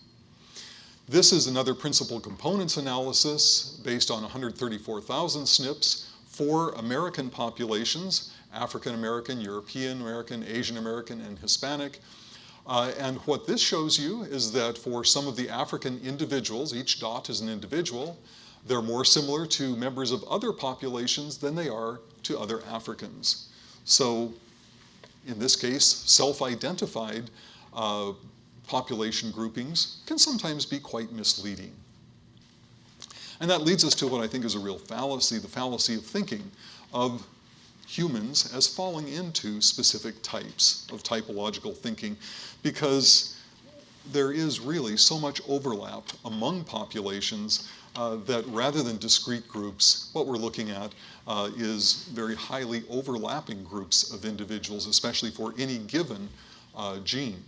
This is another principal components analysis based on 134,000 SNPs for American populations, African American, European American, Asian American, and Hispanic. Uh, and what this shows you is that for some of the African individuals, each dot is an individual, they're more similar to members of other populations than they are to other Africans. So in this case, self-identified uh, population groupings can sometimes be quite misleading. And that leads us to what I think is a real fallacy, the fallacy of thinking of humans as falling into specific types of typological thinking because there is really so much overlap among populations uh, that rather than discrete groups, what we're looking at uh, is very highly overlapping groups of individuals, especially for any given uh, gene.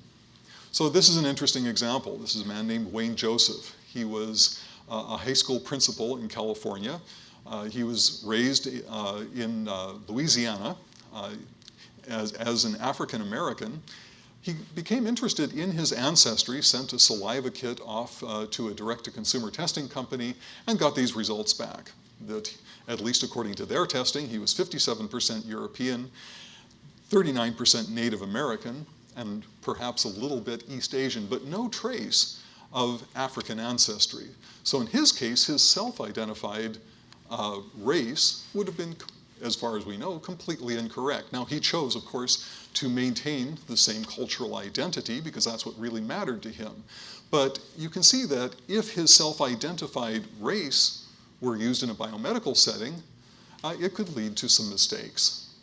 So this is an interesting example. This is a man named Wayne Joseph. He was a high school principal in California. Uh, he was raised uh, in Louisiana as, as an African American. He became interested in his ancestry, sent a saliva kit off uh, to a direct-to-consumer testing company, and got these results back. That, at least according to their testing, he was 57% European, 39% Native American, and perhaps a little bit East Asian, but no trace of African ancestry. So in his case, his self-identified uh, race would have been, as far as we know, completely incorrect. Now he chose, of course, to maintain the same cultural identity because that's what really mattered to him. But you can see that if his self-identified race were used in a biomedical setting, uh, it could lead to some mistakes.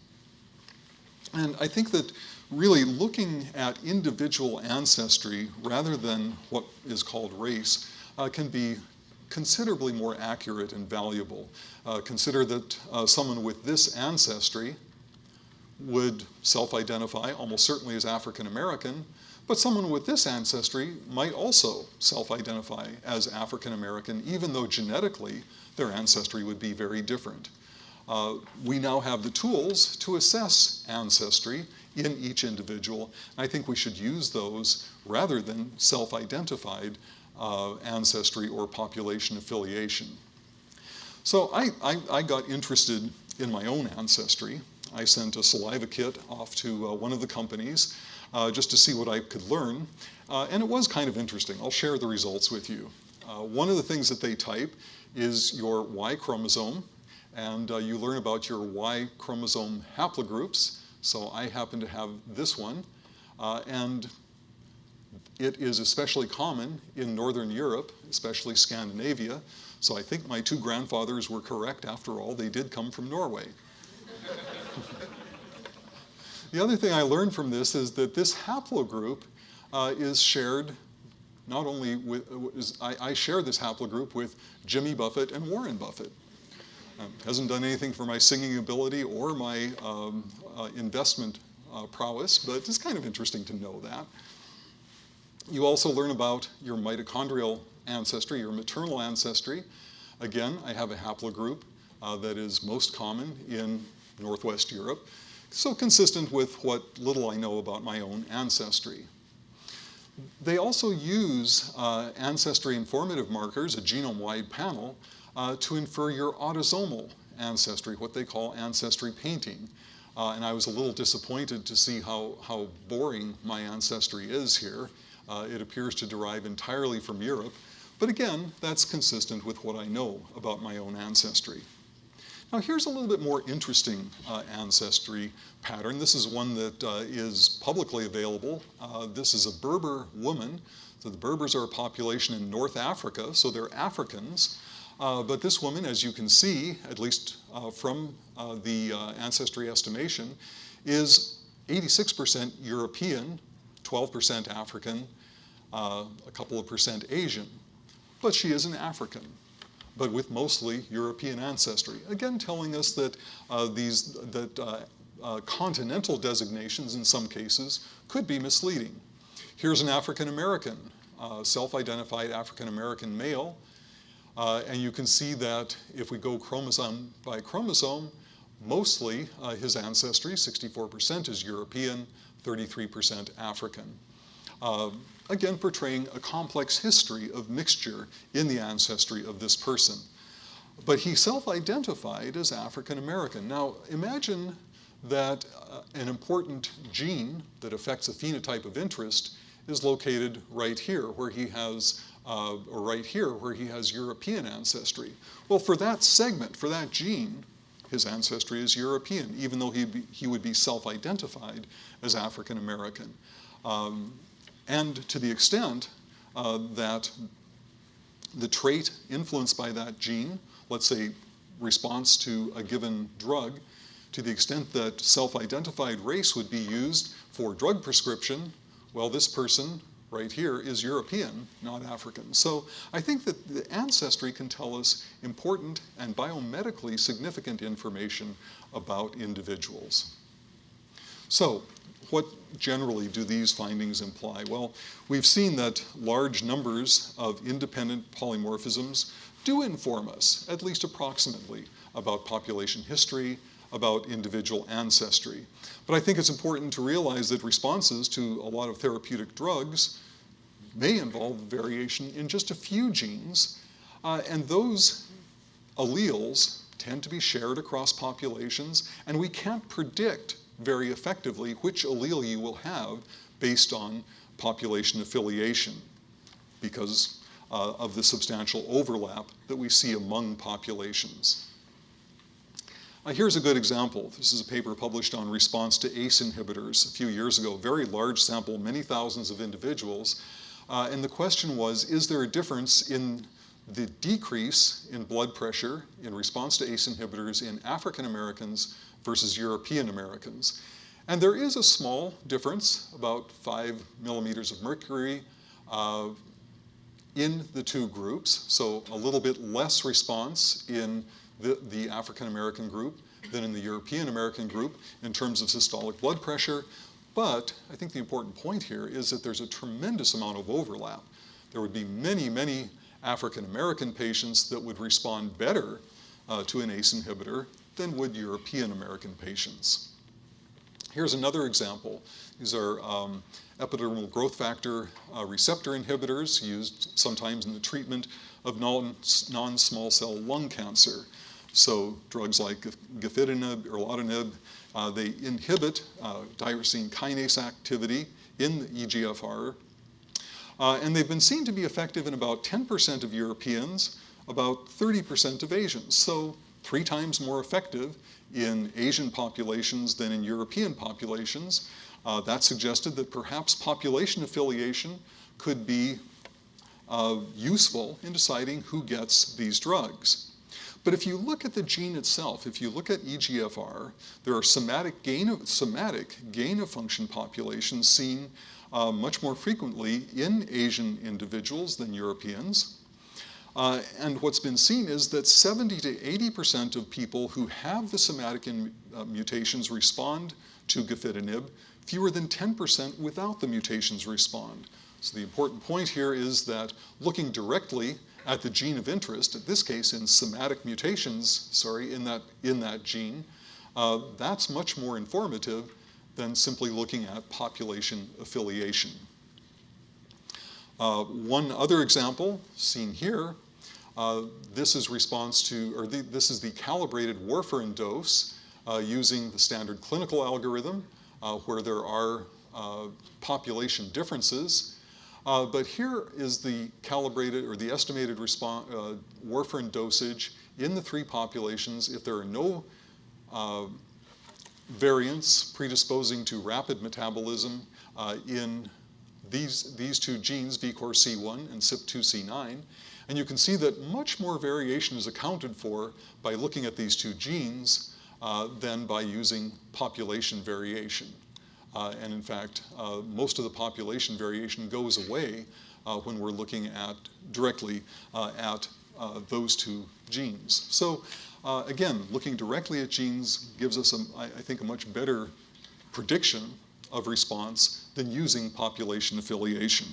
And I think that really looking at individual ancestry rather than what is called race uh, can be considerably more accurate and valuable. Uh, consider that uh, someone with this ancestry would self-identify almost certainly as African American, but someone with this ancestry might also self-identify as African American, even though genetically their ancestry would be very different. Uh, we now have the tools to assess ancestry in each individual. I think we should use those rather than self-identified uh, ancestry or population affiliation. So I, I, I, got interested in my own ancestry. I sent a saliva kit off to uh, one of the companies uh, just to see what I could learn. Uh, and it was kind of interesting. I'll share the results with you. One of the things that they type is your Y chromosome, and uh, you learn about your Y chromosome haplogroups. So I happen to have this one. and it is especially common in Northern Europe, especially Scandinavia. So I think my two grandfathers were correct after all. They did come from Norway. the other thing I learned from this is that this haplogroup uh, is shared not only with, I, I, share this haplogroup with Jimmy Buffett and Warren Buffett. Um, hasn't done anything for my singing ability or my um, uh, investment uh, prowess, but it's kind of interesting to know that. You also learn about your mitochondrial ancestry, your maternal ancestry. Again, I have a haplogroup uh, that is most common in Northwest Europe, so consistent with what little I know about my own ancestry. They also use uh, ancestry informative markers, a genome-wide panel, uh, to infer your autosomal ancestry, what they call ancestry painting. Uh, and I was a little disappointed to see how, how boring my ancestry is here. Uh, it appears to derive entirely from Europe. But again, that's consistent with what I know about my own ancestry. Now here's a little bit more interesting uh, ancestry pattern. This is one that uh, is publicly available. Uh, this is a Berber woman. So the Berbers are a population in North Africa, so they're Africans. Uh, but this woman, as you can see, at least uh, from uh, the ancestry estimation, is 86% European, 12% African, a couple of percent Asian. But she is an African but with mostly European ancestry. Again, telling us that uh, these that uh, uh, continental designations in some cases could be misleading. Here's an African American, self-identified African American male, uh, and you can see that if we go chromosome by chromosome, mostly uh, his ancestry, 64% is European, 33% African. Uh, again, portraying a complex history of mixture in the ancestry of this person. But he self-identified as African American. Now, imagine that uh, an important gene that affects a phenotype of interest is located right here, where he has uh, or right here where he has European ancestry. Well, for that segment, for that gene, his ancestry is European, even though he, he would be self-identified as African American. Um, and to the extent uh, that the trait influenced by that gene, let's say response to a given drug, to the extent that self-identified race would be used for drug prescription, well, this person right here is European, not African. So I think that the ancestry can tell us important and biomedically significant information about individuals. So what generally do these findings imply? Well, we've seen that large numbers of independent polymorphisms do inform us, at least approximately, about population history, about individual ancestry. But I think it's important to realize that responses to a lot of therapeutic drugs may involve variation in just a few genes, uh, and those alleles tend to be shared across populations, and we can't predict very effectively which allele you will have based on population affiliation because uh, of the substantial overlap that we see among populations. Uh, here's a good example. This is a paper published on response to ACE inhibitors a few years ago, very large sample, many thousands of individuals, uh, and the question was, is there a difference in the decrease in blood pressure in response to ACE inhibitors in African Americans versus European Americans? And there is a small difference, about five millimeters of mercury uh, in the two groups, so a little bit less response in the, the African American group than in the European American group in terms of systolic blood pressure, but I think the important point here is that there's a tremendous amount of overlap. There would be many, many African American patients that would respond better uh, to an ACE inhibitor than would European American patients. Here's another example. These are um, epidermal growth factor uh, receptor inhibitors used sometimes in the treatment of non-small cell lung cancer. So drugs like gefitinib, erlotinib, uh, they inhibit uh, tyrosine kinase activity in the EGFR. Uh, and they've been seen to be effective in about 10% of Europeans, about 30% of Asians. So three times more effective in Asian populations than in European populations. Uh, that suggested that perhaps population affiliation could be uh, useful in deciding who gets these drugs. But if you look at the gene itself, if you look at EGFR, there are somatic gain of, somatic gain of function populations seen uh, much more frequently in Asian individuals than Europeans. Uh, and what's been seen is that 70 to 80% of people who have the somatic in, uh, mutations respond to gefitinib, fewer than 10% without the mutations respond. So the important point here is that looking directly at the gene of interest, in this case in somatic mutations, sorry, in that, in that gene, uh, that's much more informative than simply looking at population affiliation. Uh, one other example seen here, uh, this is response to, or the, this is the calibrated warfarin dose uh, using the standard clinical algorithm uh, where there are uh, population differences. Uh, but here is the calibrated or the estimated response, warfarin dosage in the three populations if there are no variants predisposing to rapid metabolism in these, these two genes, VKORC1 and CYP2C9, and you can see that much more variation is accounted for by looking at these two genes uh, than by using population variation. Uh, and in fact, uh, most of the population variation goes away uh, when we're looking at directly at those two genes. So again, looking directly at genes gives us, a, I think, a much better prediction of response than using population affiliation.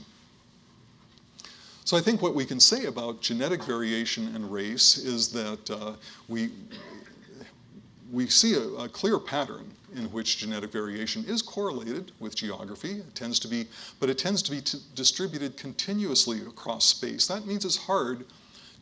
So I think what we can say about genetic variation and race is that uh, we, we see a, a, clear pattern in which genetic variation is correlated with geography. It tends to be, but it tends to be distributed continuously across space. That means it's hard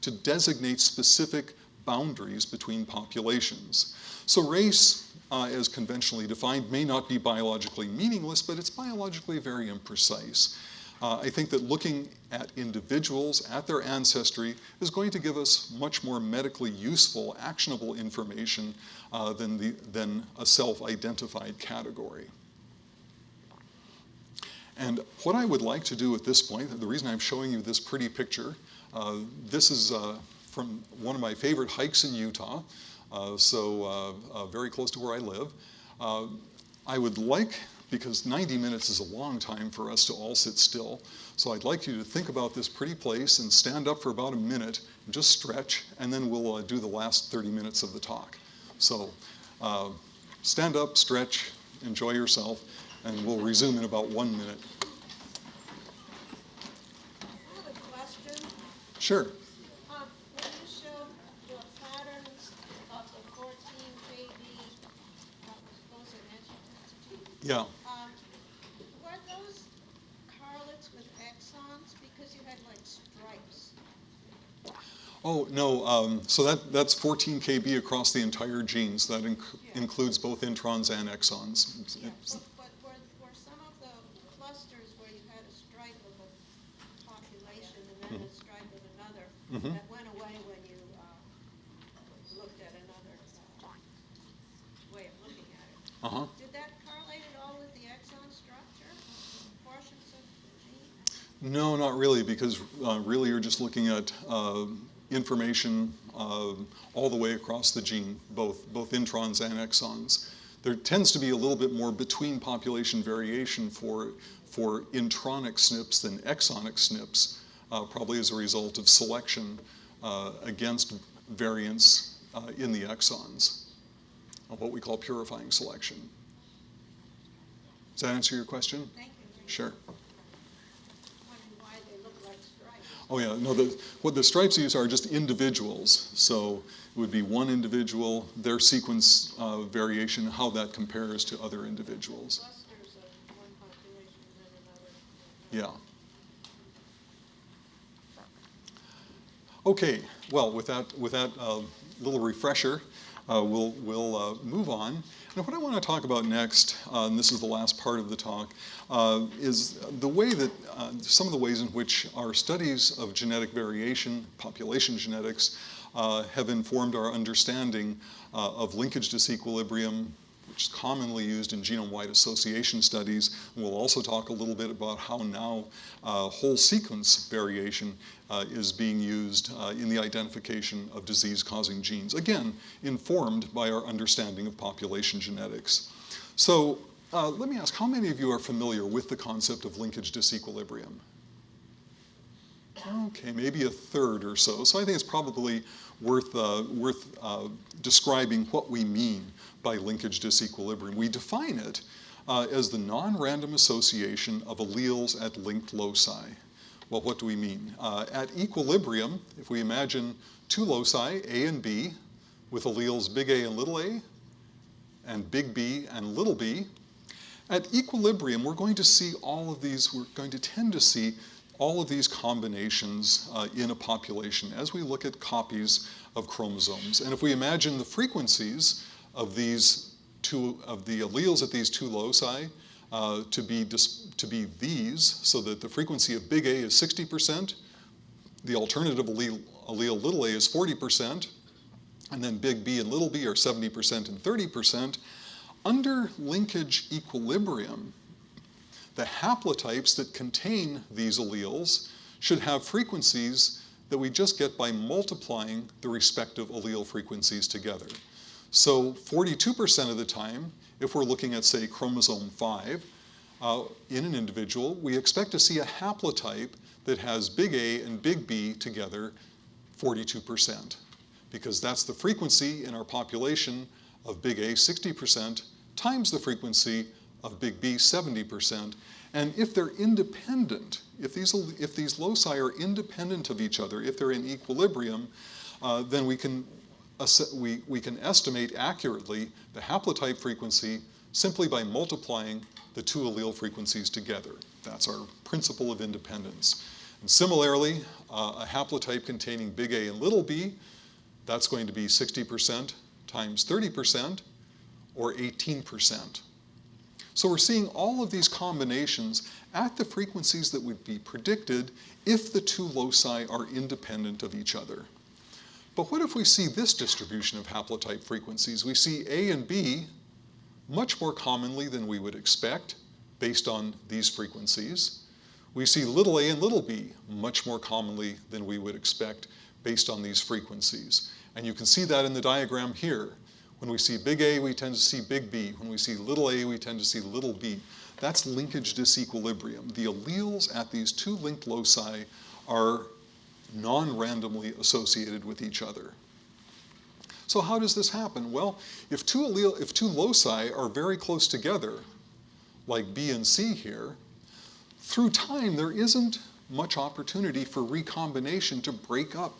to designate specific boundaries between populations. So race, uh, as conventionally defined, may not be biologically meaningless, but it's biologically very imprecise. Uh, I think that looking at individuals, at their ancestry, is going to give us much more medically useful, actionable information uh, than, the, than a self-identified category. And what I would like to do at this point, the reason I'm showing you this pretty picture, uh, this is uh, from one of my favorite hikes in Utah, uh, so uh, very close to where I live. I would like because 90 minutes is a long time for us to all sit still. So I'd like you to think about this pretty place and stand up for about a minute, just stretch, and then we'll uh, do the last 30 minutes of the talk. So uh, stand up, stretch, enjoy yourself, and we'll resume in about one minute. Sure. Um, when you showed the patterns of the 14 KB, uh, those are angiotensin Yeah. Um, were those correlates with exons? Because you had like stripes. Oh, no, um, so that, that's 14 kb across the entire genes. That inc Yeah. includes both introns and exons. Yeah, but, but were, were some of the clusters where you had a stripe of a population and then a stripe of another Mhm. that went away when you, uh, looked at another, uh, way of looking at it? Uh-huh. Did that correlate at all with the exon structure, portions of the gene? No, not really, because uh, really you're just looking at uh, information uh, all the way across the gene, both, both introns and exons. There tends to be a little bit more between population variation for, for intronic SNPs than exonic SNPs, uh, probably as a result of selection uh, against variants uh, in the exons, of what we call purifying selection. Does that answer your question? Thank you. Sure. Wondering why they look like stripes. Oh yeah, no, the, what the stripes use are just individuals. So it would be one individual, their sequence uh, variation, how that compares to other individuals. Yeah. Okay, well, with that, with that uh, little refresher, uh, we'll, we'll uh, move on. And what I want to talk about next, uh, and this is the last part of the talk, uh, is the way that, uh, some of the ways in which our studies of genetic variation, population genetics, uh, have informed our understanding of linkage disequilibrium, which is commonly used in genome-wide association studies. And we'll also talk a little bit about how now uh, whole sequence variation uh, is being used uh, in the identification of disease-causing genes. Again, informed by our understanding of population genetics. So uh, let me ask, how many of you are familiar with the concept of linkage disequilibrium? Okay, maybe a third or so. So I think it's probably worth, uh, worth uh, describing what we mean by linkage disequilibrium. We define it uh, as the non-random association of alleles at linked loci. Well, what do we mean? Uh, at equilibrium, if we imagine two loci, A and B, with alleles big A and little a, and big B and little b, at equilibrium, we're going to see all of these, we're going to tend to see all of these combinations uh, in a population as we look at copies of chromosomes. And if we imagine the frequencies of these two, of the alleles at these two loci uh, to, be to be these, so that the frequency of big A is 60%, the alternative allele, allele little a is 40%, and then big B and little b are 70% and 30%, under linkage equilibrium, the haplotypes that contain these alleles should have frequencies that we just get by multiplying the respective allele frequencies together. So 42% of the time, if we're looking at, say, chromosome 5, uh, in an individual, we expect to see a haplotype that has big A and big B together 42%, because that's the frequency in our population of big A, 60%, times the frequency of big B, 70%. And if they're independent, if these, if these loci are independent of each other, if they're in equilibrium, uh, then we can, we, we can estimate accurately the haplotype frequency simply by multiplying the two allele frequencies together. That's our principle of independence. And similarly, uh, a haplotype containing big A and little b, that's going to be 60% times 30%, or 18%. So we're seeing all of these combinations at the frequencies that would be predicted if the two loci are independent of each other. But what if we see this distribution of haplotype frequencies? We see A and B much more commonly than we would expect based on these frequencies. We see little a and little b much more commonly than we would expect based on these frequencies. And you can see that in the diagram here. When we see big A, we tend to see big B. When we see little a, we tend to see little b. That's linkage disequilibrium. The alleles at these two linked loci are non-randomly associated with each other. So how does this happen? Well, if two, allele, if two loci are very close together, like B and C here, through time there isn't much opportunity for recombination to break up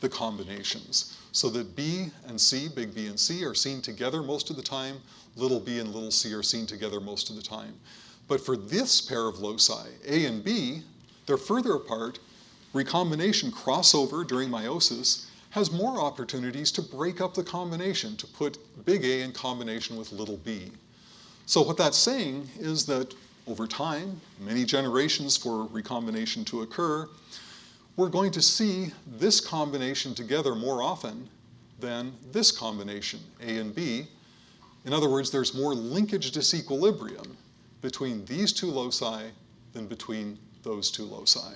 the combinations so that B and C, big B and C, are seen together most of the time, little b and little c are seen together most of the time. But for this pair of loci, A and B, they're further apart. Recombination crossover during meiosis has more opportunities to break up the combination, to put big A in combination with little b. So what that's saying is that over time, many generations for recombination to occur, we're going to see this combination together more often than this combination, A and B. In other words, there's more linkage disequilibrium between these two loci than between those two loci.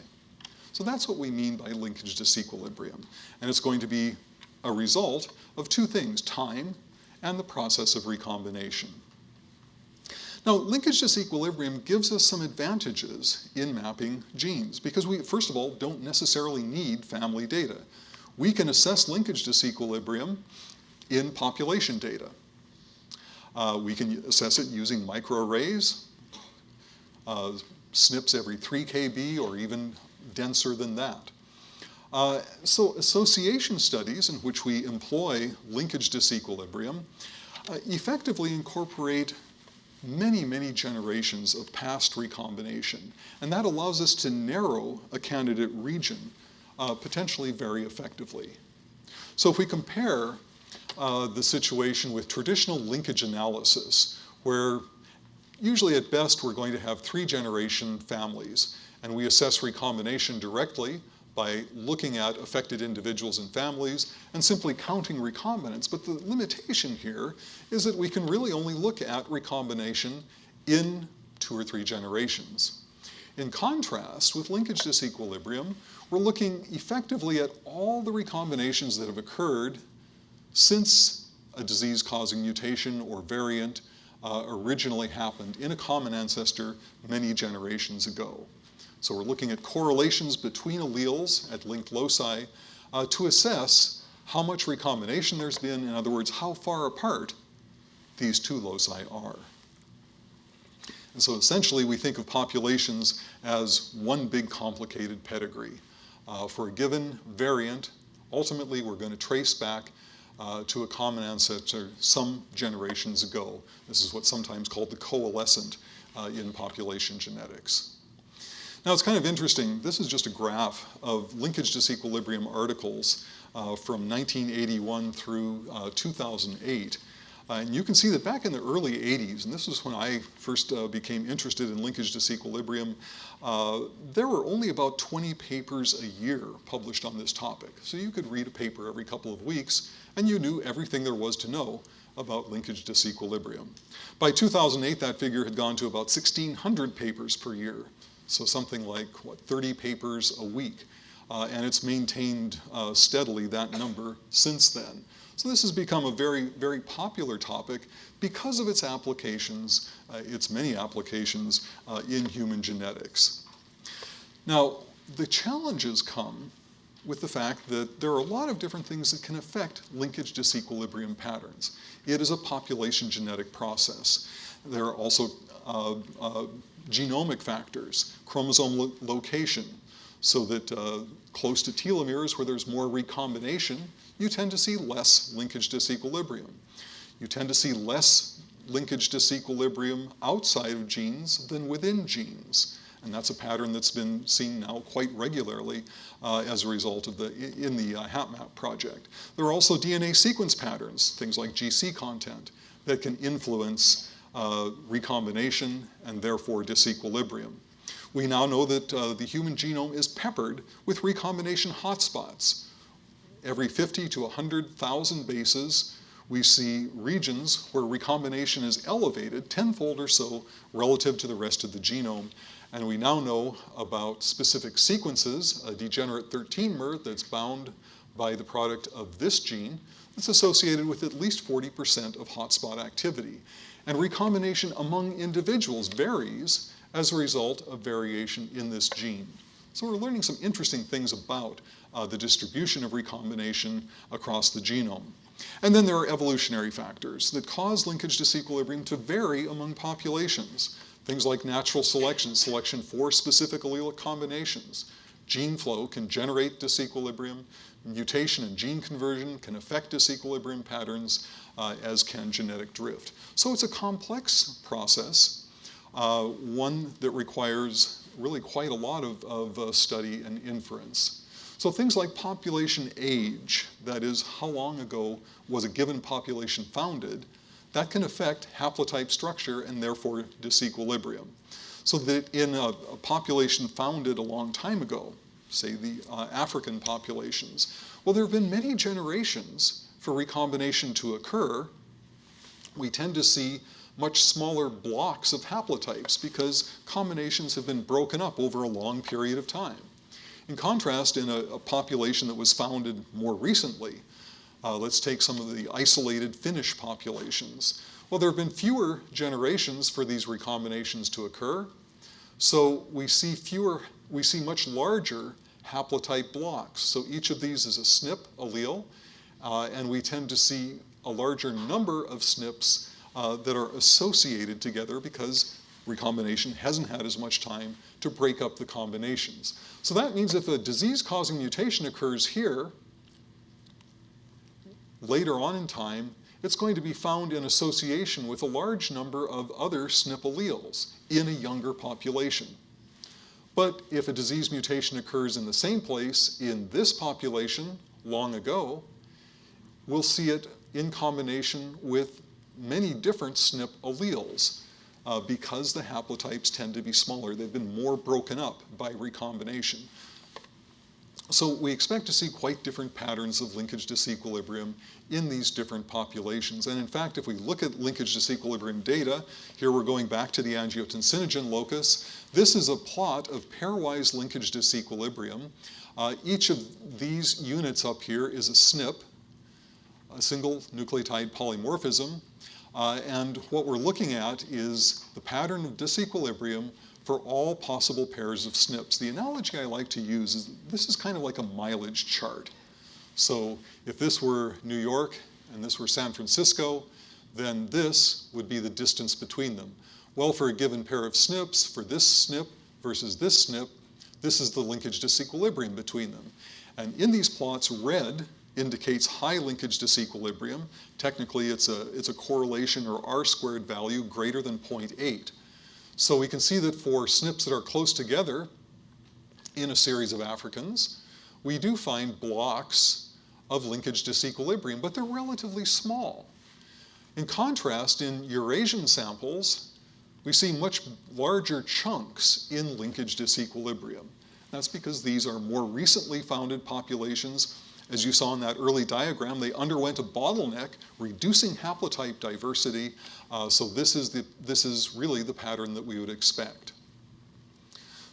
So that's what we mean by linkage disequilibrium. And it's going to be a result of two things, time and the process of recombination. Now, linkage disequilibrium gives us some advantages in mapping genes because we, first of all, don't necessarily need family data. We can assess linkage disequilibrium in population data. Uh, we can assess it using microarrays, uh, SNPs every 3 kb or even denser than that. Uh, so association studies in which we employ linkage disequilibrium uh, effectively incorporate many, many generations of past recombination. And that allows us to narrow a candidate region uh, potentially very effectively. So if we compare uh, the situation with traditional linkage analysis, where usually at best we're going to have three generation families, and we assess recombination directly by looking at affected individuals and families and simply counting recombinants. But the limitation here is that we can really only look at recombination in two or three generations. In contrast, with linkage disequilibrium, we're looking effectively at all the recombinations that have occurred since a disease-causing mutation or variant uh, originally happened in a common ancestor many generations ago. So we're looking at correlations between alleles at linked loci uh, to assess how much recombination there's been, in other words, how far apart these two loci are. And so essentially, we think of populations as one big complicated pedigree. Uh, for a given variant, ultimately, we're going to trace back uh, to a common ancestor some generations ago. This is what's sometimes called the coalescent uh, in population genetics. Now, it's kind of interesting. This is just a graph of linkage disequilibrium articles uh, from 1981 through uh, 2008. Uh, and you can see that back in the early 80s, and this is when I first uh, became interested in linkage disequilibrium, uh, there were only about 20 papers a year published on this topic. So you could read a paper every couple of weeks, and you knew everything there was to know about linkage disequilibrium. By 2008, that figure had gone to about 1,600 papers per year. So something like, what, 30 papers a week. Uh, and it's maintained uh, steadily that number since then. So this has become a very, very popular topic because of its applications, uh, its many applications uh, in human genetics. Now, the challenges come with the fact that there are a lot of different things that can affect linkage disequilibrium patterns. It is a population genetic process. There are also uh, uh, genomic factors, chromosome lo location, so that uh, close to telomeres where there's more recombination, you tend to see less linkage disequilibrium. You tend to see less linkage disequilibrium outside of genes than within genes. And that's a pattern that's been seen now quite regularly uh, as a result of the, in the uh, HapMap project. There are also DNA sequence patterns, things like GC content, that can influence uh, recombination and therefore disequilibrium. We now know that uh, the human genome is peppered with recombination hotspots. Every 50 to 100,000 bases, we see regions where recombination is elevated tenfold or so relative to the rest of the genome. And we now know about specific sequences, a degenerate 13-mer that's bound by the product of this gene that's associated with at least 40% of hotspot activity. And recombination among individuals varies as a result of variation in this gene. So we're learning some interesting things about uh, the distribution of recombination across the genome. And then there are evolutionary factors that cause linkage disequilibrium to vary among populations. Things like natural selection, selection for specific allelic combinations. Gene flow can generate disequilibrium. Mutation and gene conversion can affect disequilibrium patterns, uh, as can genetic drift. So it's a complex process, uh, one that requires really quite a lot of, of uh, study and inference. So things like population age, that is, how long ago was a given population founded, that can affect haplotype structure and therefore disequilibrium. So that in a, a population founded a long time ago, say the uh, African populations, well, there have been many generations for recombination to occur. We tend to see much smaller blocks of haplotypes because combinations have been broken up over a long period of time. In contrast, in a, a population that was founded more recently, uh, let's take some of the isolated Finnish populations. Well, there have been fewer generations for these recombinations to occur, so we see fewer, we see much larger haplotype blocks. So each of these is a SNP allele, uh, and we tend to see a larger number of SNPs uh, that are associated together because recombination hasn't had as much time to break up the combinations. So that means if a disease-causing mutation occurs here, later on in time, it's going to be found in association with a large number of other SNP alleles in a younger population. But if a disease mutation occurs in the same place in this population long ago, we'll see it in combination with many different SNP alleles uh, because the haplotypes tend to be smaller. They've been more broken up by recombination. So we expect to see quite different patterns of linkage disequilibrium in these different populations. And in fact, if we look at linkage disequilibrium data, here we're going back to the angiotensinogen locus. This is a plot of pairwise linkage disequilibrium. Uh, each of these units up here is a SNP, a single nucleotide polymorphism. Uh, and what we're looking at is the pattern of disequilibrium for all possible pairs of SNPs. The analogy I like to use is this is kind of like a mileage chart. So if this were New York and this were San Francisco, then this would be the distance between them. Well, for a given pair of SNPs, for this SNP versus this SNP, this is the linkage disequilibrium between them. And in these plots, red indicates high linkage disequilibrium. Technically, it's a, it's a correlation or R squared value greater than 0.8. So we can see that for SNPs that are close together in a series of Africans, we do find blocks of linkage disequilibrium, but they're relatively small. In contrast, in Eurasian samples, we see much larger chunks in linkage disequilibrium. That's because these are more recently founded populations. As you saw in that early diagram, they underwent a bottleneck, reducing haplotype diversity. Uh, so this is, the, this is really the pattern that we would expect.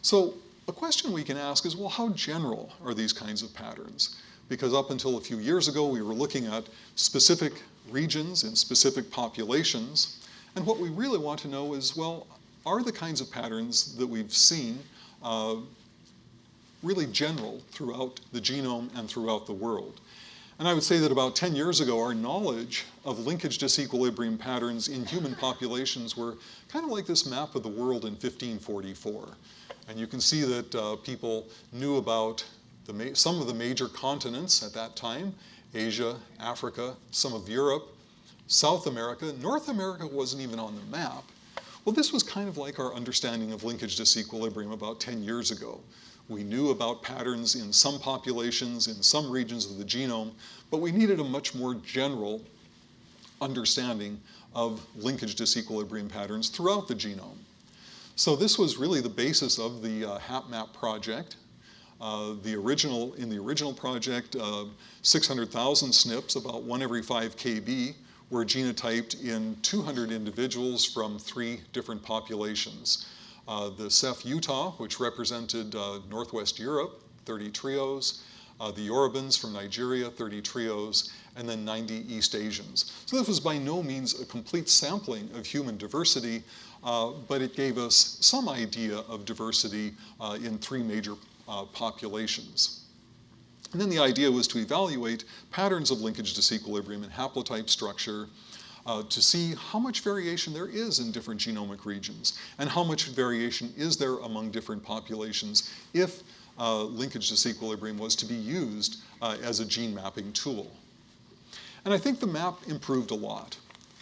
So a question we can ask is, well, how general are these kinds of patterns? Because up until a few years ago, we were looking at specific regions and specific populations. And what we really want to know is, well, are the kinds of patterns that we've seen uh, really general throughout the genome and throughout the world? And I would say that about 10 years ago, our knowledge of linkage disequilibrium patterns in human populations were kind of like this map of the world in 1544. And you can see that uh, people knew about some of the major continents at that time, Asia, Africa, some of Europe, South America. North America wasn't even on the map. Well, this was kind of like our understanding of linkage disequilibrium about 10 years ago. We knew about patterns in some populations, in some regions of the genome, but we needed a much more general understanding of linkage disequilibrium patterns throughout the genome. So this was really the basis of the uh, HapMap project. Uh, the original, in the original project, uh, 600,000 SNPs, about one every five kb, were genotyped in 200 individuals from three different populations. Uh, the CEPH Utah, which represented uh, Northwest Europe, 30 trios, uh, the Yorubans from Nigeria, 30 trios, and then 90 East Asians. So this was by no means a complete sampling of human diversity, uh, but it gave us some idea of diversity uh, in three major uh, populations. And then the idea was to evaluate patterns of linkage disequilibrium and haplotype structure uh, to see how much variation there is in different genomic regions and how much variation is there among different populations if uh, linkage disequilibrium was to be used uh, as a gene mapping tool. And I think the map improved a lot.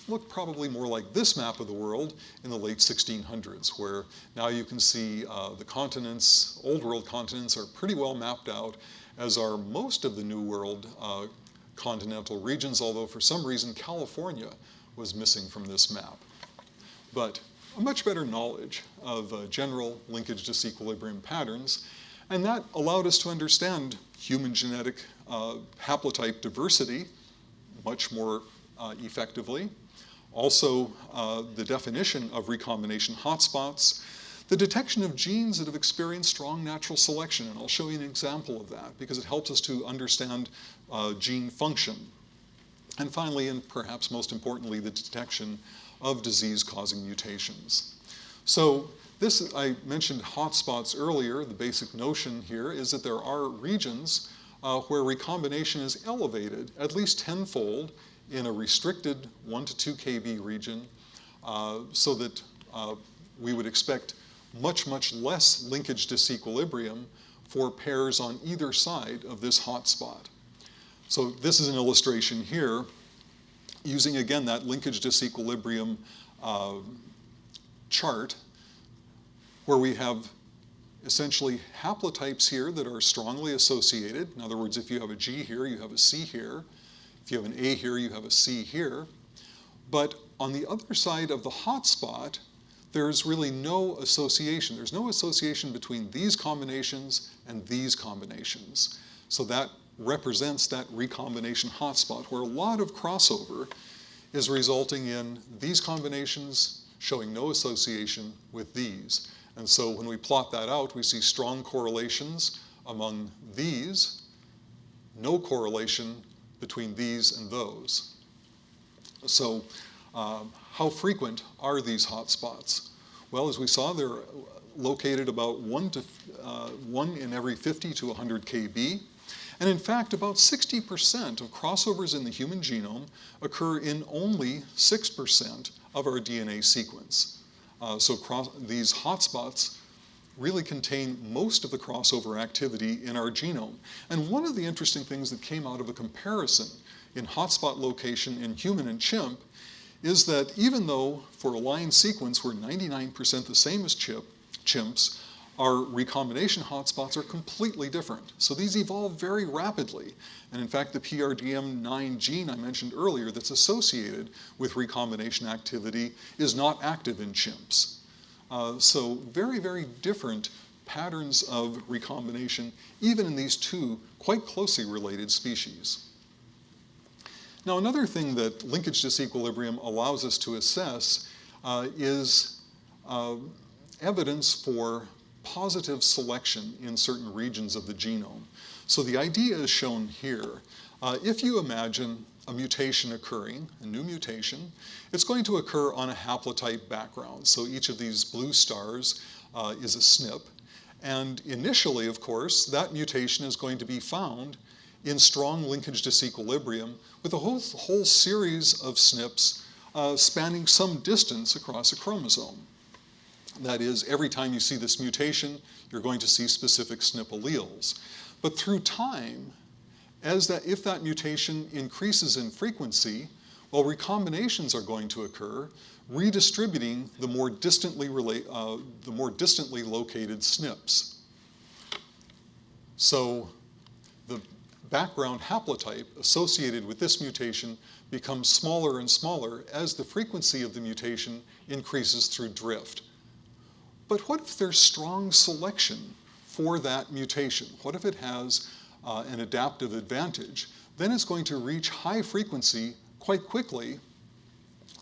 Looked probably more like this map of the world in the late 1600s, where now you can see uh, the continents, old world continents are pretty well mapped out, as are most of the New World uh, continental regions, although for some reason California was missing from this map. But a much better knowledge of uh, general linkage disequilibrium patterns, and that allowed us to understand human genetic uh, haplotype diversity much more uh, effectively. Also, uh, the definition of recombination hotspots, the detection of genes that have experienced strong natural selection, and I'll show you an example of that because it helps us to understand uh, gene function. And finally, and perhaps most importantly, the detection of disease-causing mutations. So this, I mentioned hotspots earlier. The basic notion here is that there are regions uh, where recombination is elevated at least tenfold in a restricted 1 to 2 kb region uh, so that uh, we would expect much, much less linkage disequilibrium for pairs on either side of this hotspot. So this is an illustration here using, again, that linkage disequilibrium uh, chart where we have essentially haplotypes here that are strongly associated. In other words, if you have a G here, you have a C here. If you have an A here, you have a C here. But on the other side of the hotspot, there's really no association. There's no association between these combinations and these combinations. So that represents that recombination hotspot where a lot of crossover is resulting in these combinations showing no association with these. And so when we plot that out, we see strong correlations among these, no correlation between these and those. So um, how frequent are these hotspots? Well, as we saw, they're located about one, to, uh, one in every 50 to 100 kb. And in fact, about 60% of crossovers in the human genome occur in only 6% of our DNA sequence. Uh, so these hotspots really contain most of the crossover activity in our genome. And one of the interesting things that came out of a comparison in hotspot location in human and chimp is that even though for a line sequence we're 99% the same as chip, chimps, our recombination hotspots are completely different. So these evolve very rapidly. And in fact, the PRDM9 gene I mentioned earlier that's associated with recombination activity is not active in chimps. Uh, so very, very different patterns of recombination, even in these two quite closely related species. Now, another thing that linkage disequilibrium allows us to assess uh, is uh, evidence for positive selection in certain regions of the genome. So the idea is shown here. Uh, if you imagine a mutation occurring, a new mutation, it's going to occur on a haplotype background. So each of these blue stars uh, is a SNP. And initially, of course, that mutation is going to be found in strong linkage disequilibrium with a whole, whole series of SNPs uh, spanning some distance across a chromosome. That is, every time you see this mutation, you're going to see specific SNP alleles. But through time, as that, if that mutation increases in frequency, well, recombinations are going to occur, redistributing the more distantly, relate, uh, the more distantly located SNPs. So the background haplotype associated with this mutation becomes smaller and smaller as the frequency of the mutation increases through drift. But what if there's strong selection for that mutation? What if it has uh, an adaptive advantage? Then it's going to reach high frequency quite quickly,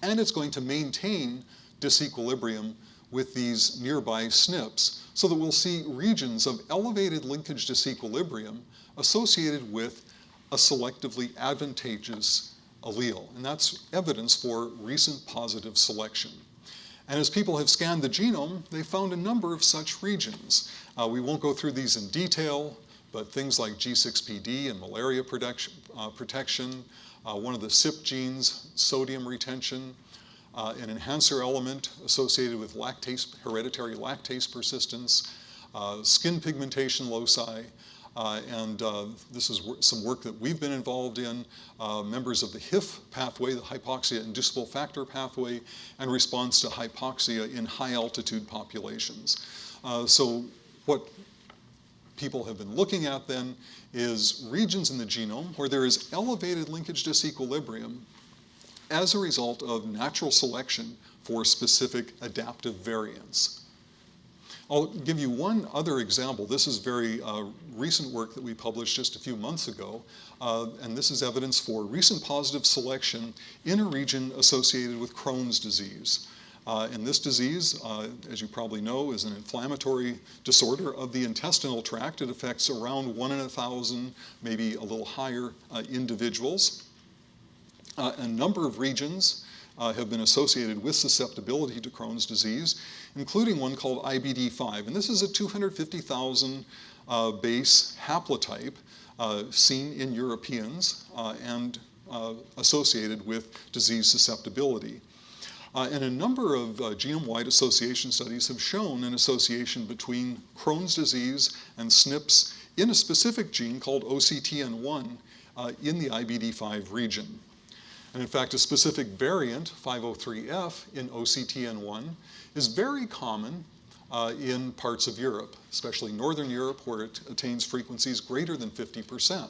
and it's going to maintain disequilibrium with these nearby SNPs so that we'll see regions of elevated linkage disequilibrium associated with a selectively advantageous allele. And that's evidence for recent positive selection. And as people have scanned the genome, they found a number of such regions. Uh, we won't go through these in detail, but things like G6PD and malaria protection, uh, protection uh, one of the CYP genes, sodium retention, uh, an enhancer element associated with lactase, hereditary lactase persistence, uh, skin pigmentation loci, uh, and uh, this is some work that we've been involved in, uh, members of the HIF pathway, the hypoxia inducible factor pathway, and response to hypoxia in high altitude populations. Uh, so what people have been looking at then is regions in the genome where there is elevated linkage disequilibrium as a result of natural selection for specific adaptive variants. I'll give you one other example. This is very uh, recent work that we published just a few months ago, uh, and this is evidence for recent positive selection in a region associated with Crohn's disease. Uh, and this disease, uh, as you probably know, is an inflammatory disorder of the intestinal tract. It affects around one in a thousand, maybe a little higher, uh, individuals. Uh, a number of regions uh, have been associated with susceptibility to Crohn's disease, including one called IBD5. And this is a 250,000 uh, base haplotype uh, seen in Europeans uh, and uh, associated with disease susceptibility. Uh, and a number of genome-wide association studies have shown an association between Crohn's disease and SNPs in a specific gene called OCTN1 in the IBD5 region. And in fact, a specific variant, 503F in OCTN1, is very common uh, in parts of Europe, especially Northern Europe, where it attains frequencies greater than 50%.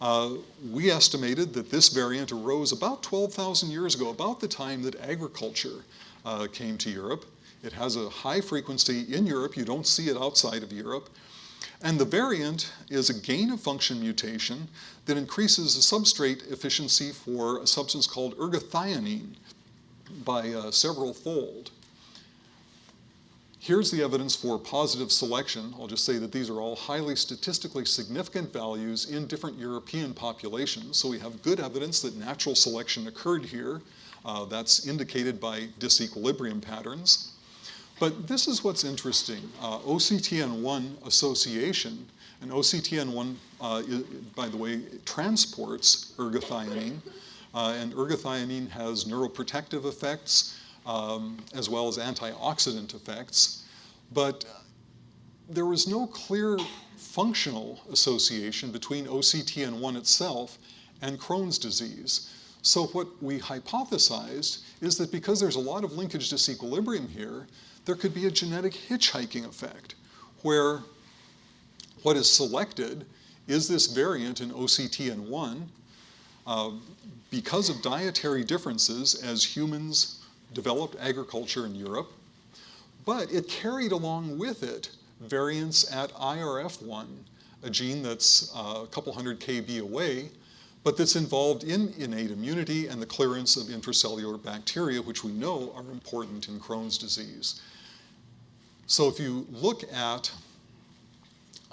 Uh, we estimated that this variant arose about 12,000 years ago, about the time that agriculture uh, came to Europe. It has a high frequency in Europe. You don't see it outside of Europe. And the variant is a gain of function mutation that increases the substrate efficiency for a substance called ergothioneine by uh, several fold. Here's the evidence for positive selection. I'll just say that these are all highly statistically significant values in different European populations. So we have good evidence that natural selection occurred here. Uh, that's indicated by disequilibrium patterns. But this is what's interesting. Uh, OCTN1 association, and OCTN1, uh, by the way, transports ergothioneine, uh, and ergothioneine has neuroprotective effects. Um, as well as antioxidant effects. But there was no clear functional association between OCTN1 itself and Crohn's disease. So what we hypothesized is that because there's a lot of linkage disequilibrium here, there could be a genetic hitchhiking effect where what is selected is this variant in OCTN1 uh, because of dietary differences as humans developed agriculture in Europe, but it carried along with it variants at IRF1, a gene that's uh, a couple hundred kb away, but that's involved in innate immunity and the clearance of intracellular bacteria, which we know are important in Crohn's disease. So if you look at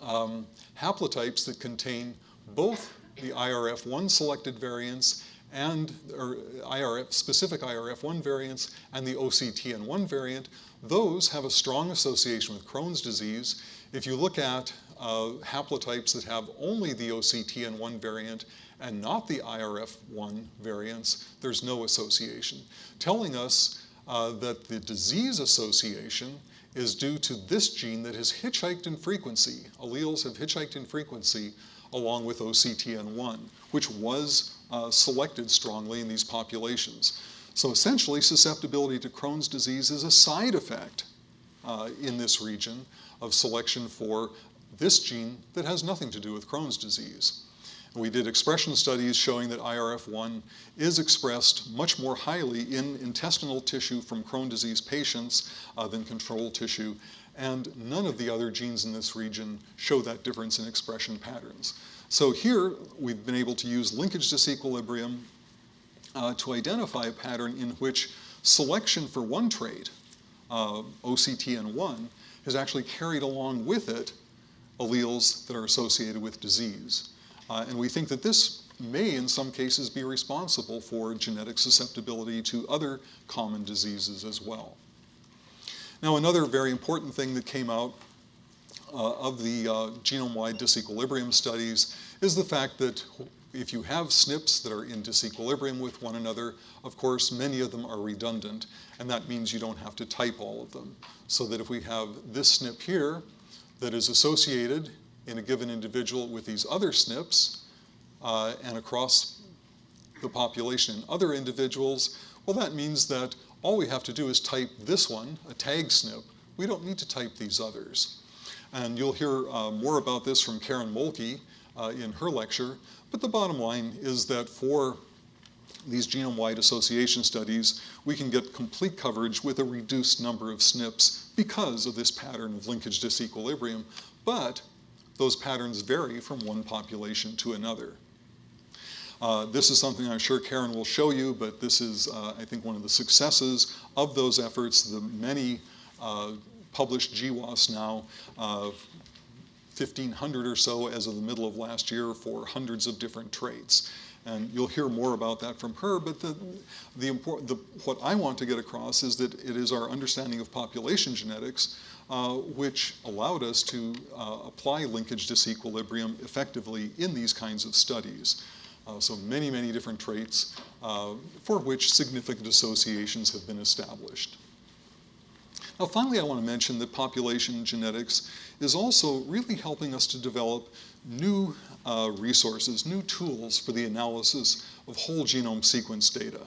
um, haplotypes that contain both the IRF1 selected variants and IRF, specific IRF1 variants and the OCTN1 variant, those have a strong association with Crohn's disease. If you look at uh, haplotypes that have only the OCTN1 variant and not the IRF1 variants, there's no association, telling us uh, that the disease association is due to this gene that has hitchhiked in frequency. Alleles have hitchhiked in frequency along with OCTN1, which was uh, selected strongly in these populations. So essentially, susceptibility to Crohn's disease is a side effect uh, in this region of selection for this gene that has nothing to do with Crohn's disease. We did expression studies showing that IRF1 is expressed much more highly in intestinal tissue from Crohn's disease patients uh, than control tissue, and none of the other genes in this region show that difference in expression patterns. So here, we've been able to use linkage disequilibrium uh, to identify a pattern in which selection for one trait, uh, OCTN1, has actually carried along with it alleles that are associated with disease. Uh, and we think that this may, in some cases, be responsible for genetic susceptibility to other common diseases as well. Now, another very important thing that came out of the uh, genome-wide disequilibrium studies is the fact that if you have SNPs that are in disequilibrium with one another, of course, many of them are redundant, and that means you don't have to type all of them. So that if we have this SNP here that is associated in a given individual with these other SNPs uh, and across the population in other individuals, well, that means that all we have to do is type this one, a tag SNP. We don't need to type these others. And you'll hear uh, more about this from Karen Mohlke uh, in her lecture. But the bottom line is that for these genome-wide association studies, we can get complete coverage with a reduced number of SNPs because of this pattern of linkage disequilibrium. But those patterns vary from one population to another. Uh, this is something I'm sure Karen will show you, but this is, uh, I think, one of the successes of those efforts, the many uh, published GWAS now, 1,500 or so as of the middle of last year for hundreds of different traits. And you'll hear more about that from her, but the, the, the, what I want to get across is that it is our understanding of population genetics uh, which allowed us to uh, apply linkage disequilibrium effectively in these kinds of studies. Uh, so many, many different traits uh, for which significant associations have been established. Now finally, I want to mention that population genetics is also really helping us to develop new uh, resources, new tools for the analysis of whole genome sequence data.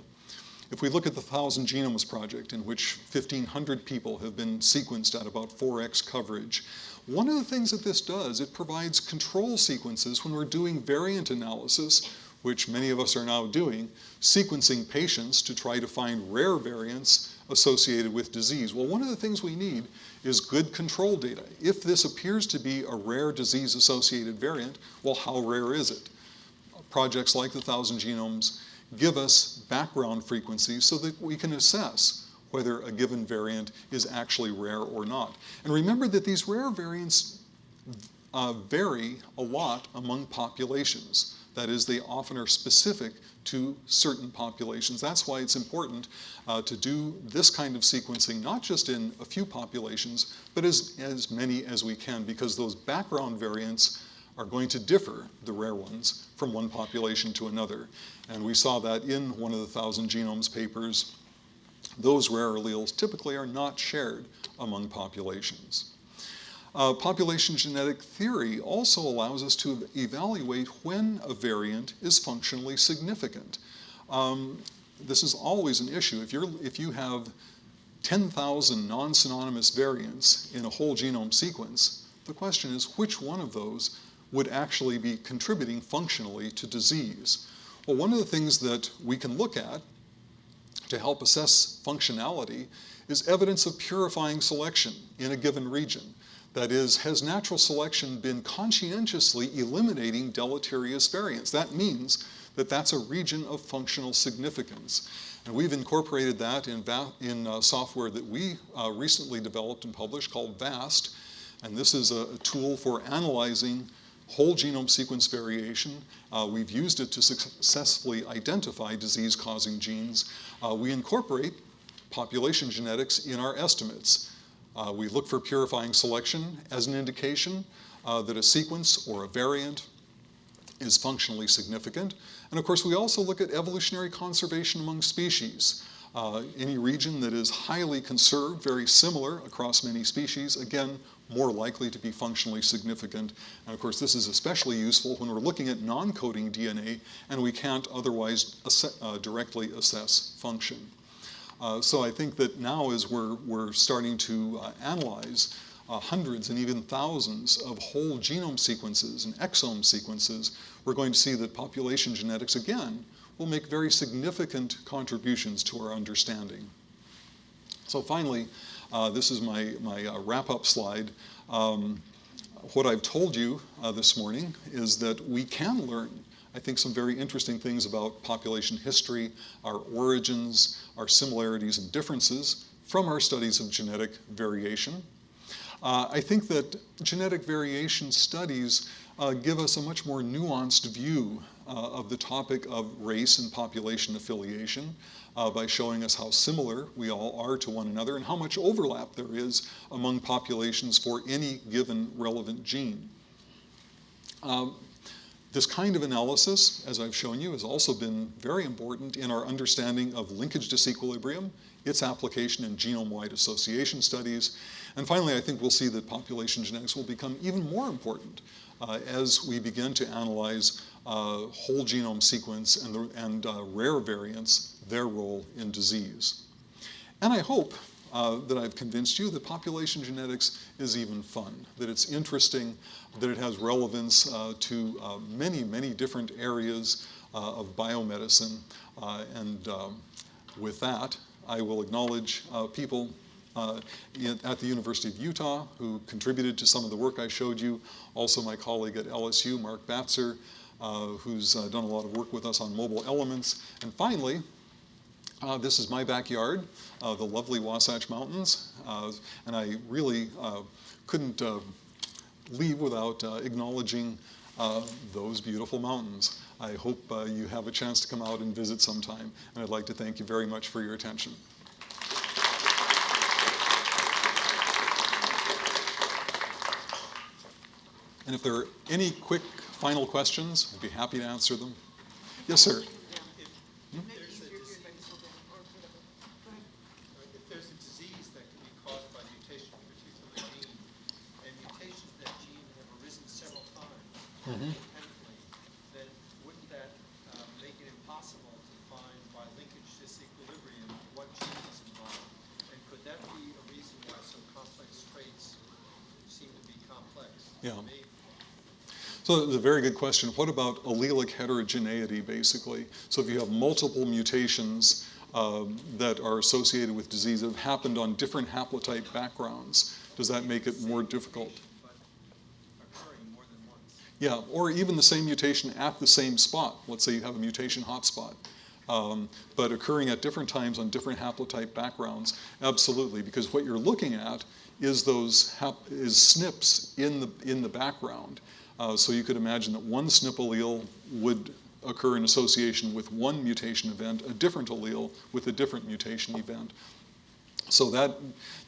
If we look at the Thousand Genomes Project, in which 1,500 people have been sequenced at about 4x coverage, one of the things that this does, it provides control sequences when we're doing variant analysis, which many of us are now doing, sequencing patients to try to find rare variants associated with disease. Well, one of the things we need is good control data. If this appears to be a rare disease-associated variant, well, how rare is it? Projects like the Thousand Genomes give us background frequencies so that we can assess whether a given variant is actually rare or not. And remember that these rare variants uh, vary a lot among populations. That is, they often are specific to certain populations. That's why it's important uh, to do this kind of sequencing, not just in a few populations, but as, as many as we can, because those background variants are going to differ, the rare ones, from one population to another. And we saw that in one of the Thousand Genomes papers those rare alleles typically are not shared among populations. Uh, population genetic theory also allows us to evaluate when a variant is functionally significant. Um, this is always an issue. If, you're, if you have 10,000 non-synonymous variants in a whole genome sequence, the question is which one of those would actually be contributing functionally to disease? Well, one of the things that we can look at to help assess functionality is evidence of purifying selection in a given region. That is, has natural selection been conscientiously eliminating deleterious variants? That means that that's a region of functional significance. And we've incorporated that in, in uh, software that we uh, recently developed and published called VAAST. And this is a, a tool for analyzing whole genome sequence variation. Uh, we've used it to successfully identify disease-causing genes. Uh, we incorporate population genetics in our estimates. Uh, we look for purifying selection as an indication uh, that a sequence or a variant is functionally significant. And of course, we also look at evolutionary conservation among species. Uh, any region that is highly conserved, very similar across many species, again, more likely to be functionally significant. And of course, this is especially useful when we're looking at non-coding DNA and we can't otherwise ass uh, directly assess function. Uh, so I think that now as we're, we're starting to uh, analyze uh, hundreds and even thousands of whole genome sequences and exome sequences, we're going to see that population genetics, again, will make very significant contributions to our understanding. So finally, uh, this is my, my uh, wrap-up slide. Um, what I've told you this morning is that we can learn I think, some very interesting things about population history, our origins, our similarities and differences from our studies of genetic variation. Uh, I think that genetic variation studies uh, give us a much more nuanced view uh, of the topic of race and population affiliation uh, by showing us how similar we all are to one another and how much overlap there is among populations for any given relevant gene. Um, this kind of analysis, as I've shown you, has also been very important in our understanding of linkage disequilibrium, its application in genome-wide association studies. And finally, I think we'll see that population genetics will become even more important uh, as we begin to analyze uh, whole genome sequence and, the, and uh, rare variants, their role in disease. And I hope uh, that I've convinced you that population genetics is even fun, that it's interesting, that it has relevance uh, to uh, many, many different areas uh, of biomedicine. Uh, and um, with that, I will acknowledge uh, people in, at the University of Utah who contributed to some of the work I showed you, also my colleague at LSU, Mark Batzer, who's done a lot of work with us on mobile elements. And finally, uh, this is my backyard, uh, the lovely Wasatch Mountains, uh, and I really uh, couldn't uh, leave without uh, acknowledging those beautiful mountains. I hope you have a chance to come out and visit sometime, and I'd like to thank you very much for your attention. And if there are any quick final questions, I'd be happy to answer them. Yes, sir. Hmm? Mhm. then wouldn't that uh, make it impossible to find by linkage disequilibrium what gene is involved? And could that be a reason why some complex traits seem to be complex? Yeah. Maybe. So it's a very good question. What about allelic heterogeneity, basically? So if you have multiple mutations um, that are associated with disease that have happened on different haplotype backgrounds, does that make it more difficult? Yeah, or even the same mutation at the same spot. Let's say you have a mutation hotspot, um, but occurring at different times on different haplotype backgrounds. Absolutely, because what you're looking at is those is SNPs in the in the background. Uh, so you could imagine that one SNP allele would occur in association with one mutation event, a different allele with a different mutation event. So that,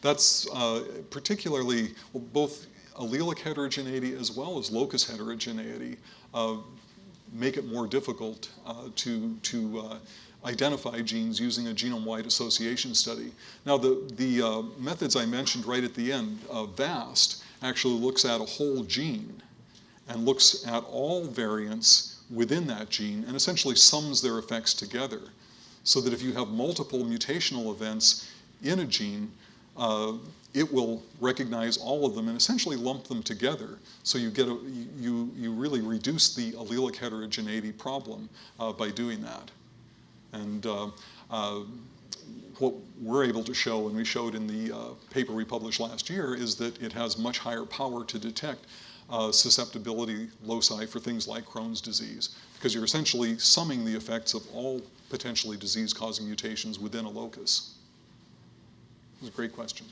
that's uh, particularly, both allelic heterogeneity as well as locus heterogeneity uh, make it more difficult uh, to, to uh, identify genes using a genome-wide association study. Now, the, the uh, methods I mentioned right at the end, VAAST, actually looks at a whole gene and looks at all variants within that gene and essentially sums their effects together. So that if you have multiple mutational events in a gene, uh, it will recognize all of them and essentially lump them together. So you get a, you, you really reduce the allelic heterogeneity problem uh, by doing that. And uh, uh, what we're able to show, and we showed in the uh, paper we published last year, is that it has much higher power to detect uh, susceptibility loci for things like Crohn's disease, because you're essentially summing the effects of all potentially disease-causing mutations within a locus. It's a great question.